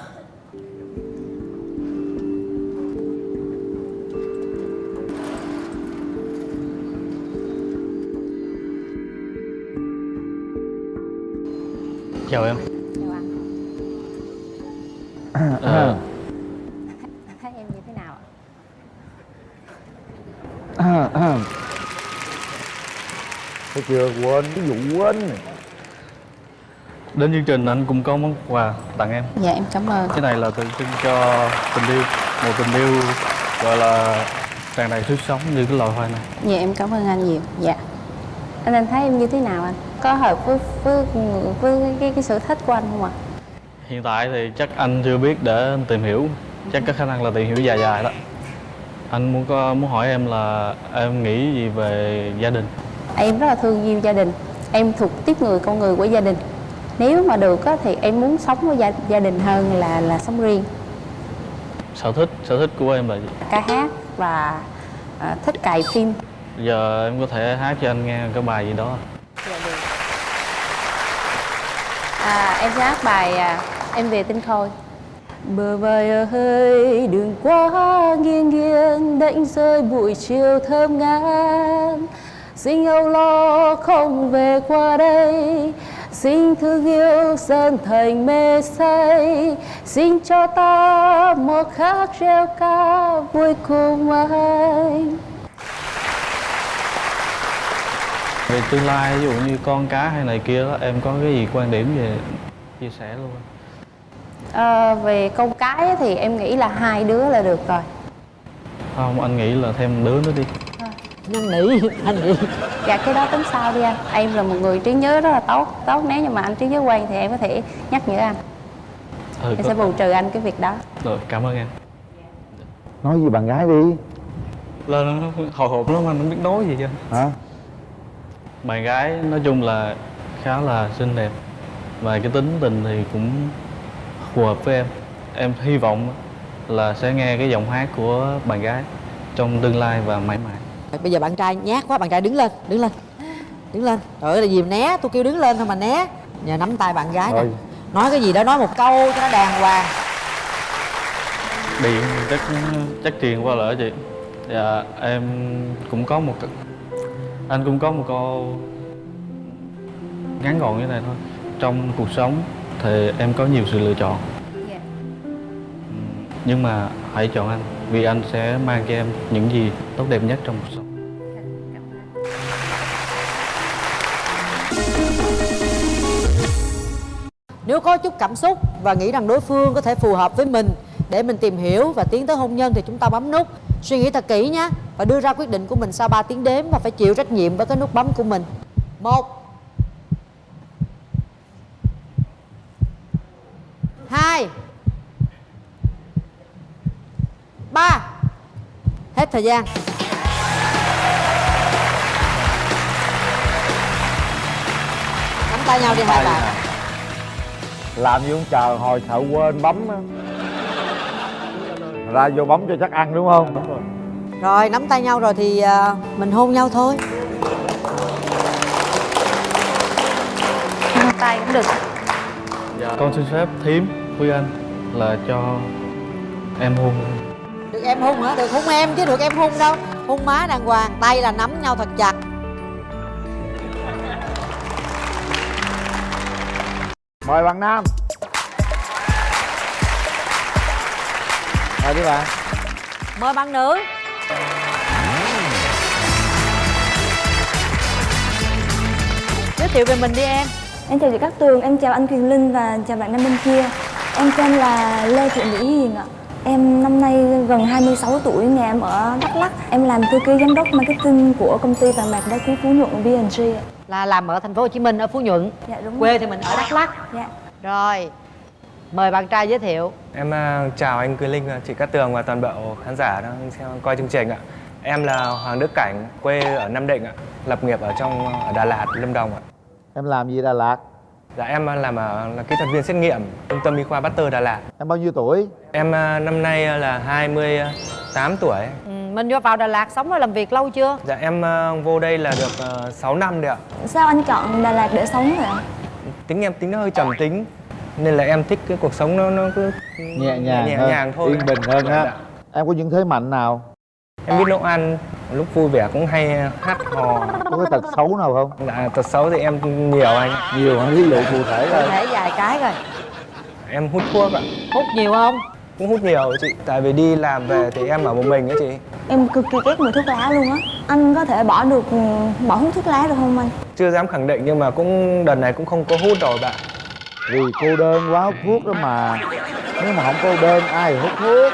chào em. Chào anh. Ờ, thấy em như thế nào ạ? Thấy chưa? Quên cái vụ quên. Này. đến chương trình anh cũng có món quà tặng em. Dạ em cảm ơn. Cái này là tượng trưng cho tình yêu một tình yêu gọi là tràn đầy sức sống như cái loài hoa này. Dạ em cảm ơn anh nhiều. Dạ anh anh thấy em như thế nào anh? Có hợp với với với cái, cái, sở thích của anh không ạ? Hiện tại thì chắc anh chưa biết để anh tìm hiểu. Chắc có khả năng là tìm hiểu dài dài đó. Anh muốn có muốn hỏi em là em nghĩ gì về gia đình? Em rất là thương yêu gia đình. Em thuộc tiếp người con người của gia đình. Nếu mà được á, thì em muốn sống với gia, gia đình hơn là là sống riêng. Sở thích sở thích của em là gì? Ca hát và à, thích cài phim giờ em có thể hát cho anh nghe cái bài gì đó. À, em sẽ hát bài à, em về tinh khôi. Bờ vai ơi đừng quá nghiêng nghiêng đánh rơi buổi chiều thơm ngát. Xin âu lo không về qua đây xin thương yêu dần thành mê say. Xin cho ta một khắc reo ca vui cùng anh về tương lai ví dụ như con cá hay này kia đó em có cái gì quan điểm về chia sẻ luôn Ờ, về câu cái thì em nghĩ là hai đứa là được rồi. Không anh nghĩ là thêm đứa nữa đi. Năn nỉ anh nghĩ. Dạ cái đó tính sau đi anh? Em là một người trí nhớ rất là tốt tốt. Nếu như mà anh trí nhớ quen thì em có thể nhắc nhở anh. Ừ, em có- sẽ bù trừ anh cái việc đó. Rồi cảm ơn em. Nói gì bạn gái đi. Là nó hồi hộp lắm anh không biết nói gì chứ hả bạn gái nói chung là khá là xinh đẹp. Và cái tính tình thì cũng phù hợp với em. Em hy vọng là sẽ nghe cái giọng hát của bạn gái trong tương lai và mãi mãi. Bây giờ bạn trai nhát quá bạn trai đứng lên đứng lên đứng lên. Trời ơi là gì mà né? Tôi kêu đứng lên thôi mà né. Nhờ nắm tay bạn gái nè. Rồi. nói cái gì đó nói một câu cho nó đàng hoàng. Điện chắc chắc truyền qua lỡ chị. Dạ em cũng có một anh cũng có một câu ngắn gọn như này thôi. Trong cuộc sống thì em có nhiều sự lựa chọn. Ừm, nhưng mà hãy chọn anh vì anh sẽ mang cho em những gì tốt đẹp nhất trong cuộc sống. Nếu có chút cảm xúc và nghĩ rằng đối phương có thể phù hợp với mình để mình tìm hiểu và tiến tới hôn nhân thì chúng ta bấm nút suy nghĩ thật kỹ nhé và đưa ra quyết định của mình sau 3 tiếng đếm và phải chịu trách nhiệm với cái nút bấm của mình. Một hai ba. Hết thời gian. Nắm tay nhau đi hai bạn. làm gì không chờ hồi sợ quên bấm á ra vô bấm cho chắc ăn đúng không? Rồi. Nắm tay nhau rồi thì à, mình hôn nhau thôi. Hôn tay cũng được. Con xin phép thím với anh là cho em hôn. Được em hôn hả? Được hôn em chứ được em hôn đâu. Hôn má đàng hoàng, tay là nắm nhau thật chặt. Mời bạn nam mời đi bạn Mời bạn nữ. Giới thiệu về mình đi em. Em chào chị Cát Tường, em chào anh Quyền Linh và chào bạn nam bên kia. Em tên là Lê Thị Mỹ Hiền ạ. Em năm nay gần 26 tuổi, nhà em ở Đắk Lắk. Em làm thư ký giám đốc marketing của công ty vàng bạc đá quý Phú Nhuận BNG ạ. Là làm ở thành phố Hồ Chí Minh ở Phú Nhuận. Dạ đúng Quê rồi. thì mình ở Đắk Lắk. Dạ. Rồi Mời bạn trai giới thiệu Em à, chào anh Quyền Linh, chị Cát Tường và toàn bộ khán giả đang xem coi chương trình ạ. Em là Hoàng Đức Cảnh, quê ở Nam Định ạ, lập nghiệp ở trong ở Đà Lạt, Lâm Đồng ạ. em làm gì Đà Lạt Dạ em làm ở là kỹ thuật viên xét nghiệm trung tâm y khoa Baxter Đà Lạt. em bao nhiêu tuổi Em à, năm nay là 28 tuổi. ừ, Mình vô vào Đà Lạt sống và làm việc lâu chưa? Dạ em à, vô đây là được à, 6 năm rồi ạ. Sao anh chọn Đà Lạt để sống vậy ạ? Tính em tính nó hơi trầm tính nên là em thích cái cuộc sống nó nó cứ nhẹ nhàng nhẹ hơn nhàng thôi. yên bình hơn á em có những thế mạnh nào Em biết nấu ăn, lúc vui vẻ cũng hay hát hò. có cái tật xấu nào không Dạ, tật xấu thì em nhiều anh. nhiều hả ví dụ cụ thể Cụ là thể vài cái rồi Em hút thuốc ạ. Hút nhiều không? Cũng hút nhiều chị. Tại vì đi làm về thì em ở một mình á chị. Em cực kỳ ghét mùi thuốc lá luôn á Anh có thể bỏ được, ừ, bỏ hút thuốc lá được không anh? Chưa dám khẳng định nhưng mà cũng đợt này cũng không có hút rồi bạn. Vì cô đơn quá hút thuốc đó mà. Nếu mà không cô đơn ai hút thuốc?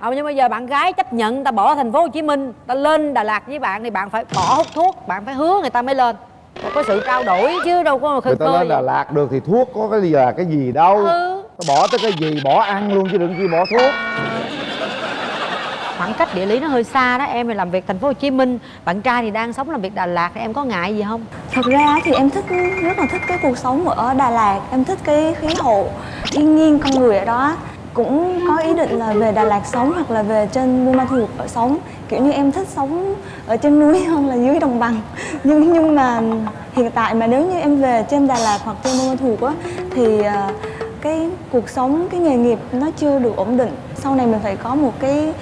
Ờ nhưng bây giờ bạn gái chấp nhận ta bỏ thành phố Hồ Chí Minh ta lên Đà Lạt với bạn thì bạn phải bỏ hút thuốc bạn phải hứa người ta mới lên. Phải có sự trao đổi chứ đâu có khơi người ta lên Đà Lạt được thì thuốc có cái gì là cái gì đâu. Ừ. Nó bỏ tới cái gì bỏ ăn luôn chứ đừng chi bỏ thuốc khoảng cách địa lý nó hơi xa đó. Em thì làm việc thành phố Hồ Chí Minh bạn trai thì đang sống làm việc Đà Lạt thì em có ngại gì không? Thật ra thì em thích rất là thích cái cuộc sống ở Đà Lạt Em thích cái khí hậu, thiên nhiên, con người ở đó. Cũng có ý định là về Đà Lạt sống hoặc là về trên Buôn Ma Thuột ở sống. Kiểu như em thích sống ở trên núi (laughs) hơn là dưới đồng bằng. Nhưng nhưng mà hiện tại mà nếu như em về trên Đà Lạt hoặc trên Buôn Ma Thuột á Thì ờ, cái cuộc sống, cái nghề nghiệp nó chưa được ổn định. Sau này mình phải có một cái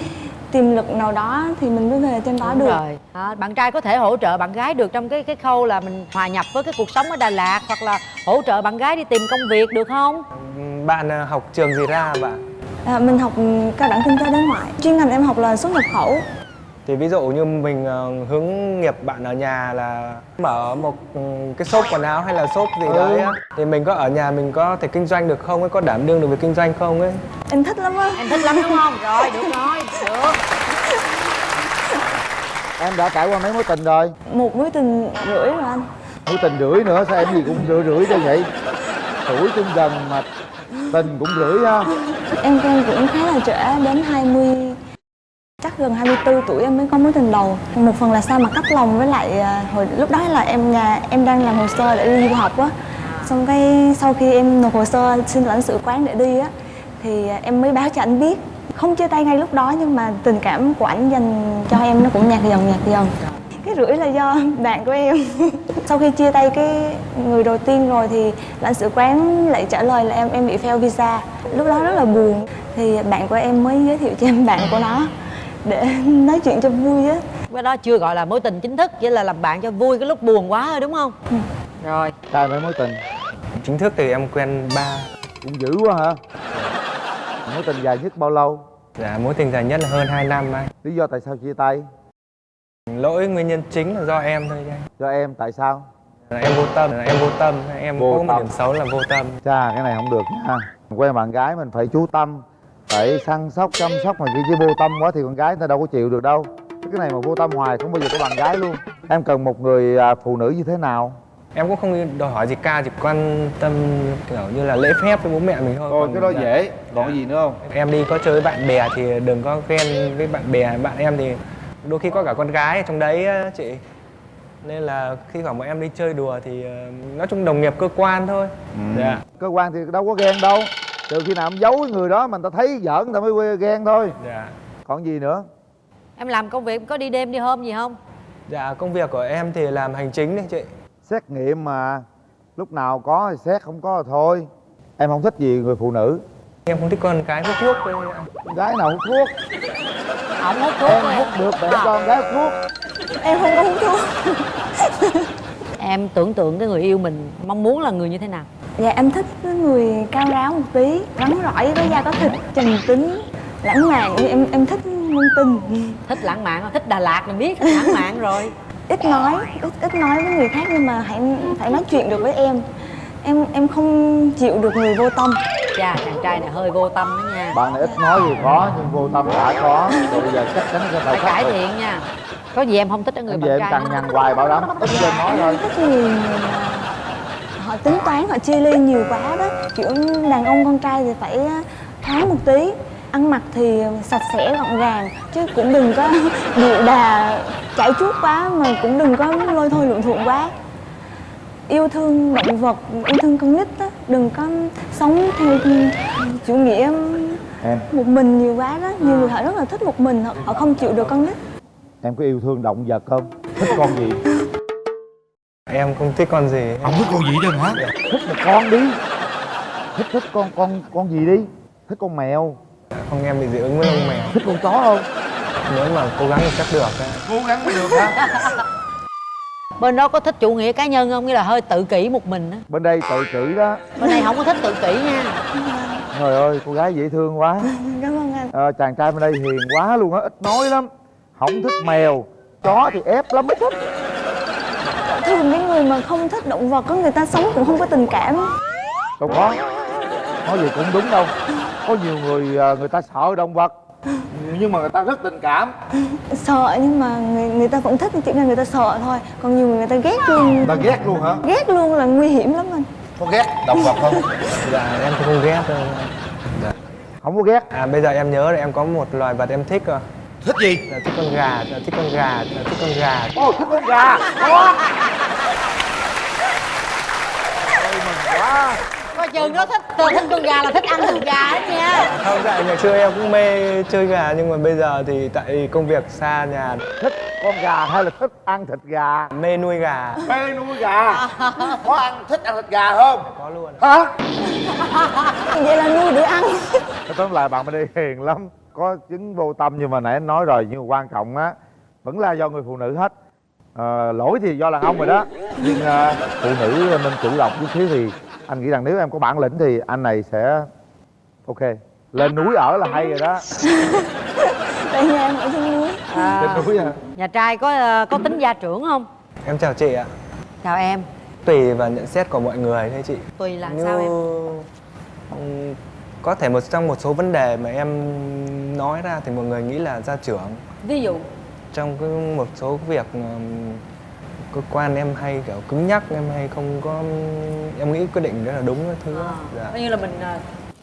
tiềm lực nào đó thì mình mới về trên đó Đúng được. rồi. À, bạn trai có thể hỗ trợ bạn gái được trong cái cái khâu là mình hòa nhập với cái cuộc sống ở Đà Lạt hoặc là hỗ trợ bạn gái đi tìm công việc được không? Bạn à, học trường gì ra bạn? À, mình học cao đẳng kinh tế đối ngoại. Chuyên ngành em học là xuất nhập khẩu thì ví dụ như mình ờ, hướng nghiệp bạn ở nhà là mở một ừ, cái shop quần áo hay là shop gì Ừ. đấy á thì mình có ở nhà mình có thể kinh doanh được không ấy có đảm đương được việc kinh doanh không ấy? Em thích lắm á. Em thích lắm đúng không? Rồi được rồi được. Em đã trải qua mấy mối tình rồi? Một mối tình rưỡi rồi anh. Mối tình rưỡi nữa sao em gì cũng rưỡi rưỡi cho vậy? Tuổi chung gần mà tình cũng rưỡi ha. Em quen cũng khá là trễ đến 20 chắc gần 24 tuổi em mới có mối tình đầu. Một phần là sao mà cách lòng với lại à, hồi lúc đó là em nhà, em đang làm hồ sơ để đi du học á. Xong cái sau khi em nộp hồ sơ xin lãnh sự quán để đi á, thì à, em mới báo cho anh biết. Không chia tay ngay lúc đó nhưng mà tình cảm của anh dành cho em nó cũng nhạt dần nhạt dần. Cái rưỡi là do (laughs) bạn của em. (laughs) Sau khi chia tay cái người đầu tiên rồi thì lãnh sự quán lại trả lời là em em bị fail visa. Lúc đó rất là buồn. Thì bạn của em mới giới thiệu cho em bạn của nó để (laughs) nói chuyện cho vui á. Cái đó chưa gọi là mối tình chính thức chỉ là làm bạn cho vui cái lúc buồn quá thôi đúng không? Rồi. Trai mấy mối tình? Chính thức thì em quen ba. Cũng dữ quá hả? Mối tình dài nhất bao lâu? Dạ mối tình dài nhất là hơn 2 năm anh. Lý do tại sao chia tay? Lỗi nguyên nhân chính là do em thôi anh. Do em tại sao? Là em vô tâm là em vô tâm. Em Vô có một tâm. điểm xấu là vô tâm. Chà cái này không được nha. Quen bạn gái mình phải chú tâm Phải săn sóc chăm sóc mà kia chứ vô tâm quá thì con gái người ta đâu có chịu được đâu. Cái này mà vô tâm hoài không bao giờ có bạn gái luôn. Em cần một người à, phụ nữ như thế nào? Em cũng không đòi hỏi gì cao chỉ quan tâm kiểu như là lễ phép với bố mẹ mình thôi. Thôi Còn cái đó dạ- dễ. Còn gì nữa không? Em đi có chơi với bạn bè thì đừng có ghen với bạn bè. Bạn em thì đôi khi có cả con gái ở trong đấy chị. Nên là khi khoảng bọn em đi chơi đùa thì ờ, nói chung đồng nghiệp cơ quan thôi. Dạ. Cơ quan thì đâu có ghen đâu Trừ khi nào em giấu cái người đó mà người ta thấy giỡn người ta mới ghen thôi. Dạ. Còn gì nữa? Em làm công việc có đi đêm đi hôm gì không? Dạ công việc của em thì làm hành chính đấy chị. Xét nghiệm mà Lúc nào có thì xét không có thì thôi. Em không thích gì người phụ nữ. Em không thích con cái hút thuốc Con gái nào hút thuốc? Không hút thuốc Em rồi. hút được để con gái hút thuốc. Em không có hút thuốc. (laughs) Em tưởng tượng cái người yêu mình mong muốn là người như thế nào dạ em thích cái người cao ráo một tí rắn rỏi có da có thịt trầm tính lãng mạn. Em em thích ngôn tình. Thích lãng mạn không? thích đà lạt mình biết thích lãng mạn rồi. (laughs) Ít nói ít ít nói với người khác nhưng mà hãy phải nói chuyện được với em. Em em không chịu được người vô tâm. Chà chàng trai này hơi vô tâm đó nha. Bạn này ít nói thì có nhưng vô tâm đã có. Rồi bây giờ chắc chắn sẽ phải phải cải thiện nha. Có gì em không thích ở người Em bạn về em trai cằn không? nhằn hoài bảo đảm ít lên nói thôi. thích mà họ tính toán họ chia ly nhiều quá đó. Kiểu đàn ông con trai thì phải thoáng một tí. Ăn mặc thì sạch sẽ gọn gàng chứ cũng đừng có (laughs) điệu đà chảy chuốt quá mà cũng đừng có lôi thôi luộn thuộn quá. Yêu thương động vật yêu thương con nít á đừng có sống theo chủ nghĩa Em. một mình nhiều quá đó. Nhiều người họ rất là thích một mình họ, họ không chịu được con nít. Em có yêu thương động vật không? Thích con gì? Em không thích con gì. Không thích con gì đâu hả? Thích một con đi. Thích thích con con con gì đi? Thích con mèo. Không em bị dị ứng với lông mèo. Thích con chó không? nếu mà cố gắng thì chắc được á. Cố gắng mới được hả? (laughs) bên đó có thích chủ nghĩa cá nhân không? Nghĩa là hơi tự kỷ một mình á. Bên đây tự kỷ đó. Bên này không có thích tự kỷ nha. Trời ơi cô gái dễ thương quá. (laughs) Cảm ơn anh. Ờ, Chàng trai bên đây hiền quá luôn á Ít nói lắm. Không thích mèo Chó thì ép lắm mới thích thường cái người mà không thích động vật có người ta sống cũng không có tình cảm. Đâu có. Nói gì cũng đúng đâu. Có nhiều người à, người ta sợ động vật Nhưng mà người ta rất tình cảm. Sợ nhưng mà người, người ta vẫn thích chỉ là người ta sợ thôi. Còn nhiều người người ta ghét luôn. Người ta ghét luôn hả? ghét luôn là nguy hiểm lắm anh. Có ghét động vật không? dạ em thì không ghét đâu. Dạ. không có ghét. À bây giờ em nhớ là em có một loài vật em thích rồi Thích gì? là thích con gà là thích con gà thích con gà. Ồ thích con gà Có quá coi chừng nó thích thích con gà là thích ăn thịt gà hết nha. Không dạ ngày xưa em cũng mê chơi gà nhưng mà bây giờ thì tại công việc xa nhà. Thích con gà hay là thích ăn thịt gà? mê nuôi gà. Mê nuôi gà? Có ăn thích ăn thịt gà không? có luôn. Hả? vậy là nuôi để ăn. Tóm lại bạn bên đây hiền lắm. Có chứng vô tâm nhưng mà nãy anh nói rồi Nhưng mà quan trọng á Vẫn là do người phụ nữ hết Ờ, Lỗi thì do đàn ông rồi đó. Nhưng ờ, phụ nữ nên chủ động chút xíu thì Anh nghĩ rằng nếu em có bản lĩnh thì anh này sẽ Ok Lên núi ở là hay rồi đó. (laughs) Tại nhà em ở trên núi. À, Trên núi à. Nhà trai có ờ, có tính gia trưởng không? Em chào chị ạ. Chào em. Tùy vào nhận xét của mọi người thôi chị. Tùy là Như- sao em? Có thể một trong một số vấn đề mà em nói ra thì mọi người nghĩ là gia trưởng. Ví dụ Trong cái một số việc cơ quan em hay kiểu cứng nhắc em hay không có em nghĩ quyết định rất là đúng cái thứ dạ. coi như là mình ờ,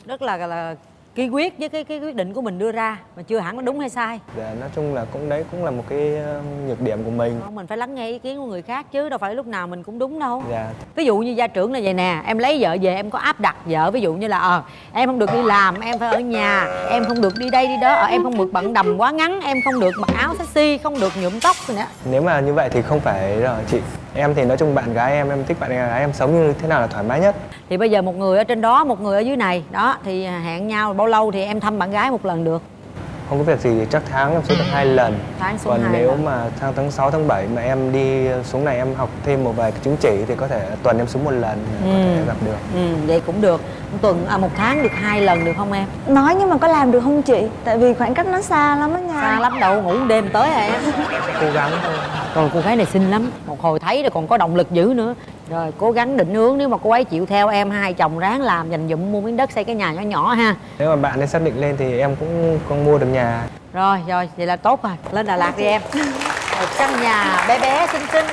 rất là là kiên quyết với cái cái quyết định của mình đưa ra mà chưa hẳn nó đúng hay sai. Dạ nói chung là cũng đấy cũng là một cái ừm, nhược điểm của mình. Không, mình phải lắng nghe ý kiến của người khác chứ đâu phải lúc nào mình cũng đúng đâu. Dạ. Ví dụ như gia trưởng là vậy nè em lấy vợ về em có áp đặt vợ ví dụ như là ờ em không được đi làm em phải ở nhà em không được đi đây đi đó ờ, em không được bận đầm quá ngắn em không được mặc áo sexy không được nhuộm tóc nữa. Nếu mà như vậy thì không phải rồi chị em thì nói chung bạn gái em em thích bạn gái em sống như thế nào là thoải mái nhất. Thì bây giờ một người ở trên đó, một người ở dưới này, đó, thì hẹn nhau, bao lâu thì em thăm bạn gái một lần được không có việc gì thì chắc tháng em xuống được hai lần. Tháng xuống còn nếu lần. mà sang tháng 6, tháng 7 mà em đi xuống này em học thêm một vài cái chứng chỉ thì có thể tuần em xuống một lần có thể gặp được. Ừ, vậy cũng được. Một tuần à, một tháng được hai lần được không em? Nói nhưng mà có làm được không chị? Tại vì khoảng cách nó xa lắm á nha. Xa lắm đâu ngủ đêm tới hả em. Cố gắng thôi. Rồi cô gái này xinh lắm. Một hồi thấy rồi còn có động lực dữ nữa rồi cố gắng định hướng nếu mà cô ấy chịu theo em hai chồng ráng làm dành dụm mua miếng đất xây cái nhà nhỏ nhỏ ha. Nếu mà bạn ấy xác định lên thì em cũng không mua được nhà. Rồi rồi vậy là tốt rồi. Lên đà lạt đi em. Một căn nhà bé bé xinh xinh.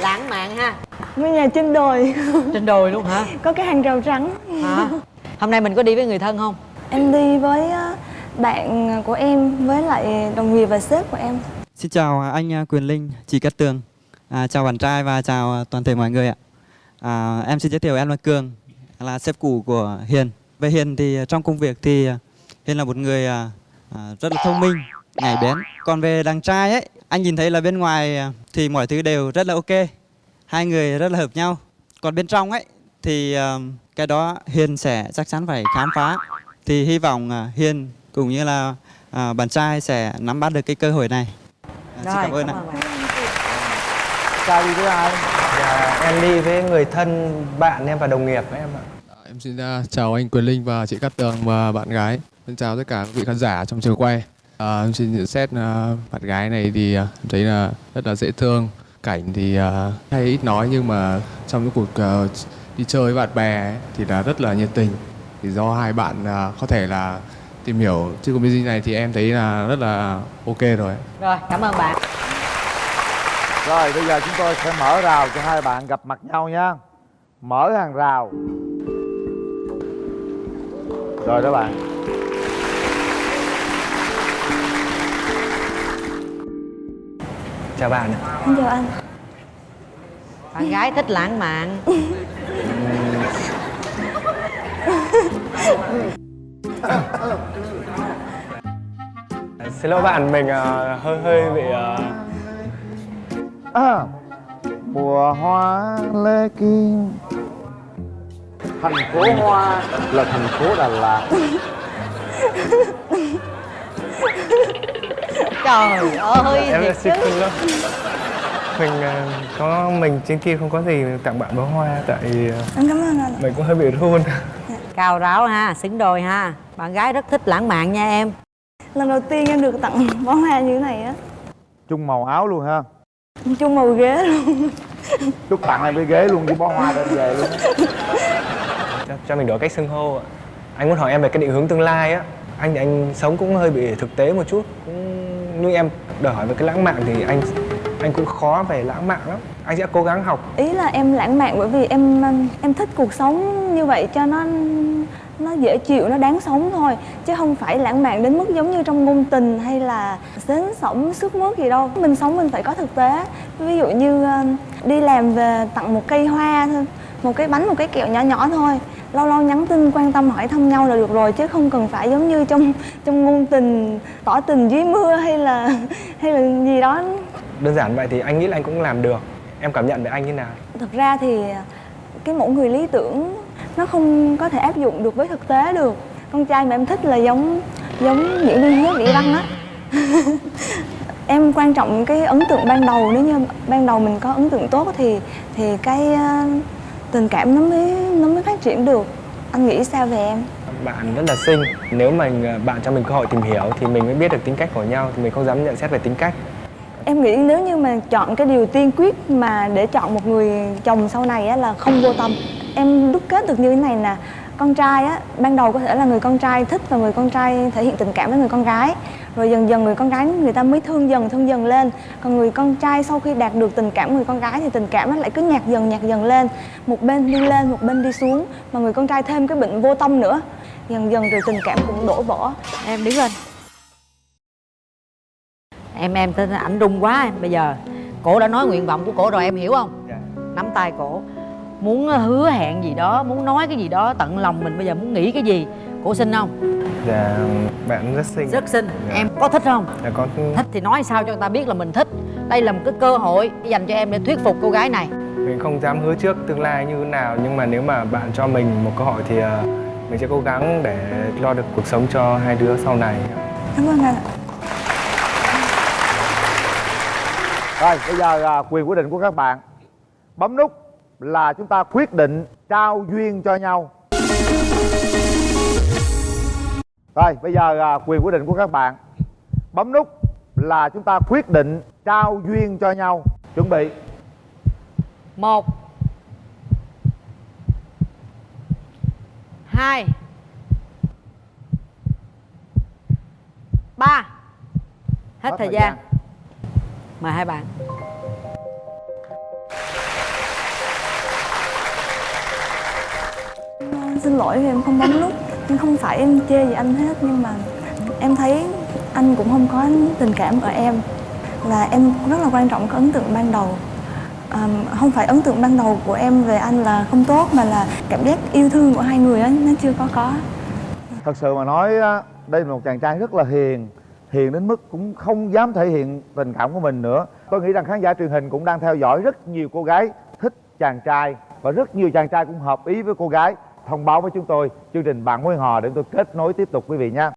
Lãng mạn ha. Ngôi nhà trên đồi. Trên đồi luôn hả? Có cái hàng rào trắng hả? Hôm nay mình có đi với người thân không? Em đi với ờ, bạn của em với lại đồng nghiệp và sếp của em. Xin chào anh à, Quyền Linh, chị Cát Tường à, Chào bạn trai và chào à, toàn thể mọi người ạ. À, Em xin giới thiệu em là Cường Là sếp cũ của Hiền. Về Hiền thì trong công việc thì à, Hiền là một người à, à, rất là thông minh, nhảy bén. Còn về đàn trai ấy, anh nhìn thấy là bên ngoài à, thì mọi thứ đều rất là ok Hai người rất là hợp nhau. Còn bên trong ấy thì à, cái đó Hiền sẽ chắc chắn phải khám phá. Thì hy vọng à, Hiền cũng như là à, bạn trai sẽ nắm bắt được cái cơ hội này. À, xin cảm ơn ạ. Chào đi với ai? Dạ, em đi với người thân, bạn em và đồng nghiệp của em ạ Em xin uh, chào anh Quyền Linh và chị Cát Tường và bạn gái. Xin chào tất cả các vị khán giả trong trường quay. À, em xin nhận xét uh, bạn gái này thì uh, em thấy là rất là dễ thương. Cảnh thì uh, hay ít nói nhưng mà trong cái cuộc uh, đi chơi với bạn bè ấy, thì là rất là nhiệt tình. Thì do hai bạn uh, có thể là tìm hiểu chứ bên này thì em thấy là rất là ok rồi. rồi cảm ơn bạn Rồi bây giờ chúng tôi sẽ mở rào cho hai bạn gặp mặt nhau nha. Mở hàng rào. Rồi đó bạn. Chào bạn Xin chào anh. Bạn gái thích lãng mạn. (laughs) Xin lỗi bạn, mình ờ, hơi hơi bị ờ, à, Mùa hoa lê kim. Thành phố hoa. Là thành phố Đà Lạt. Trời ơi. Em thiệt xin chứ lỗi. Mình ờ, có mình trên kia không có gì tặng bạn bó hoa Tại ờ, em cảm ơn anh mình cũng hơi bị run. Cao ráo ha xứng đôi ha. Bạn gái rất thích lãng mạn nha em. Lần đầu tiên em được tặng bó hoa như thế này á. Chung màu áo luôn ha chung màu ghế luôn. Chúc tặng em cái ghế luôn với bó hoa đem về luôn. Cho, cho mình đổi cách xưng hô ạ. Anh muốn hỏi em về cái định hướng tương lai á. Anh thì anh sống cũng hơi bị thực tế một chút cũng như em đòi hỏi về cái lãng mạn thì anh anh cũng khó về lãng mạn lắm. Anh sẽ cố gắng học. Ý là em lãng mạn bởi vì em em thích cuộc sống như vậy cho nó nó dễ chịu nó đáng sống thôi chứ không phải lãng mạn đến mức giống như trong ngôn tình hay là sến sổng sức mướt gì đâu. Mình sống mình phải có thực tế. Ví dụ như um, đi làm về tặng một cây hoa thôi một cái bánh một cái kẹo nhỏ nhỏ thôi. Lâu lâu nhắn tin quan tâm hỏi thăm nhau là được rồi chứ không cần phải giống như trong trong ngôn tình tỏ tình dưới mưa hay là (laughs) hay là gì đó. Đơn giản vậy thì anh nghĩ là anh cũng làm được. Em cảm nhận về anh như nào? Thực ra thì cái mẫu người lý tưởng nó không có thể áp dụng được với thực tế được. Con trai mà em thích là giống giống diễn viên hứa vĩ văn á. (laughs) Em quan trọng cái ấn tượng ban đầu nếu như ban đầu mình có ấn tượng tốt thì thì cái ờ, tình cảm nó mới nó mới phát triển được. Anh nghĩ sao về em? Bạn rất là xinh. Nếu mà ờ, bạn cho mình cơ hội tìm hiểu thì mình mới biết được tính cách của nhau thì mình không dám nhận xét về tính cách. Em nghĩ nếu như mà chọn cái điều tiên quyết mà để chọn một người chồng sau này á, là không vô tâm Em đúc kết được như thế này nè. Con trai á, ban đầu có thể là người con trai thích và người con trai thể hiện tình cảm với người con gái. Rồi dần dần người con gái người ta mới thương dần thương dần lên. Còn người con trai sau khi đạt được tình cảm người con gái thì tình cảm nó lại cứ nhạt dần nhạt dần lên. Một bên đi lên, một bên đi xuống. Mà người con trai thêm cái bệnh vô tâm nữa. Dần dần rồi tình cảm cũng đổ vỡ. Em đứng lên. Em em tên ảnh rung quá em. Bây giờ cổ đã nói nguyện vọng của cổ rồi em hiểu không? Nắm tay cổ muốn hứa hẹn gì đó muốn nói cái gì đó tận lòng mình bây giờ muốn nghĩ cái gì? Cổ xin không? Dạ bạn rất xinh. Rất xinh. Dạ. em có thích không? Dạ có. Thích thì nói sao cho người ta biết là mình thích. Đây là một cái cơ hội dành cho em để thuyết phục cô gái này. Mình không dám hứa trước tương lai như thế nào nhưng mà nếu mà bạn cho mình một cơ hội thì ờ, mình sẽ cố gắng để lo được cuộc sống cho hai đứa sau này. Cảm ơn anh ạ. Rồi bây giờ à, quyền quyết định của các bạn. Bấm nút là chúng ta quyết định trao duyên cho nhau. Rồi bây giờ à, quyền quyết định của các bạn. Bấm nút là chúng ta quyết định trao duyên cho nhau. Chuẩn bị. Một. Hai. Ba. Hết Hết thời thời gian. mời hai bạn Xin lỗi vì em không bấm nút. Nhưng không phải em chê gì anh hết Nhưng mà em thấy anh cũng không có tình cảm ở em. Là em rất là quan trọng cái ấn tượng ban đầu. À, Không phải ấn tượng ban đầu của em về anh là không tốt Mà là cảm giác yêu thương của hai người á, nó chưa có có. Thật sự mà nói đây là một chàng trai rất là hiền. Hiền đến mức cũng không dám thể hiện tình cảm của mình nữa. Tôi nghĩ rằng khán giả truyền hình cũng đang theo dõi rất nhiều cô gái thích chàng trai. Và rất nhiều chàng trai cũng hợp ý với cô gái. Thông báo với chúng tôi chương trình Bạn nguyên Hò để tôi kết nối tiếp tục quý vị nhé.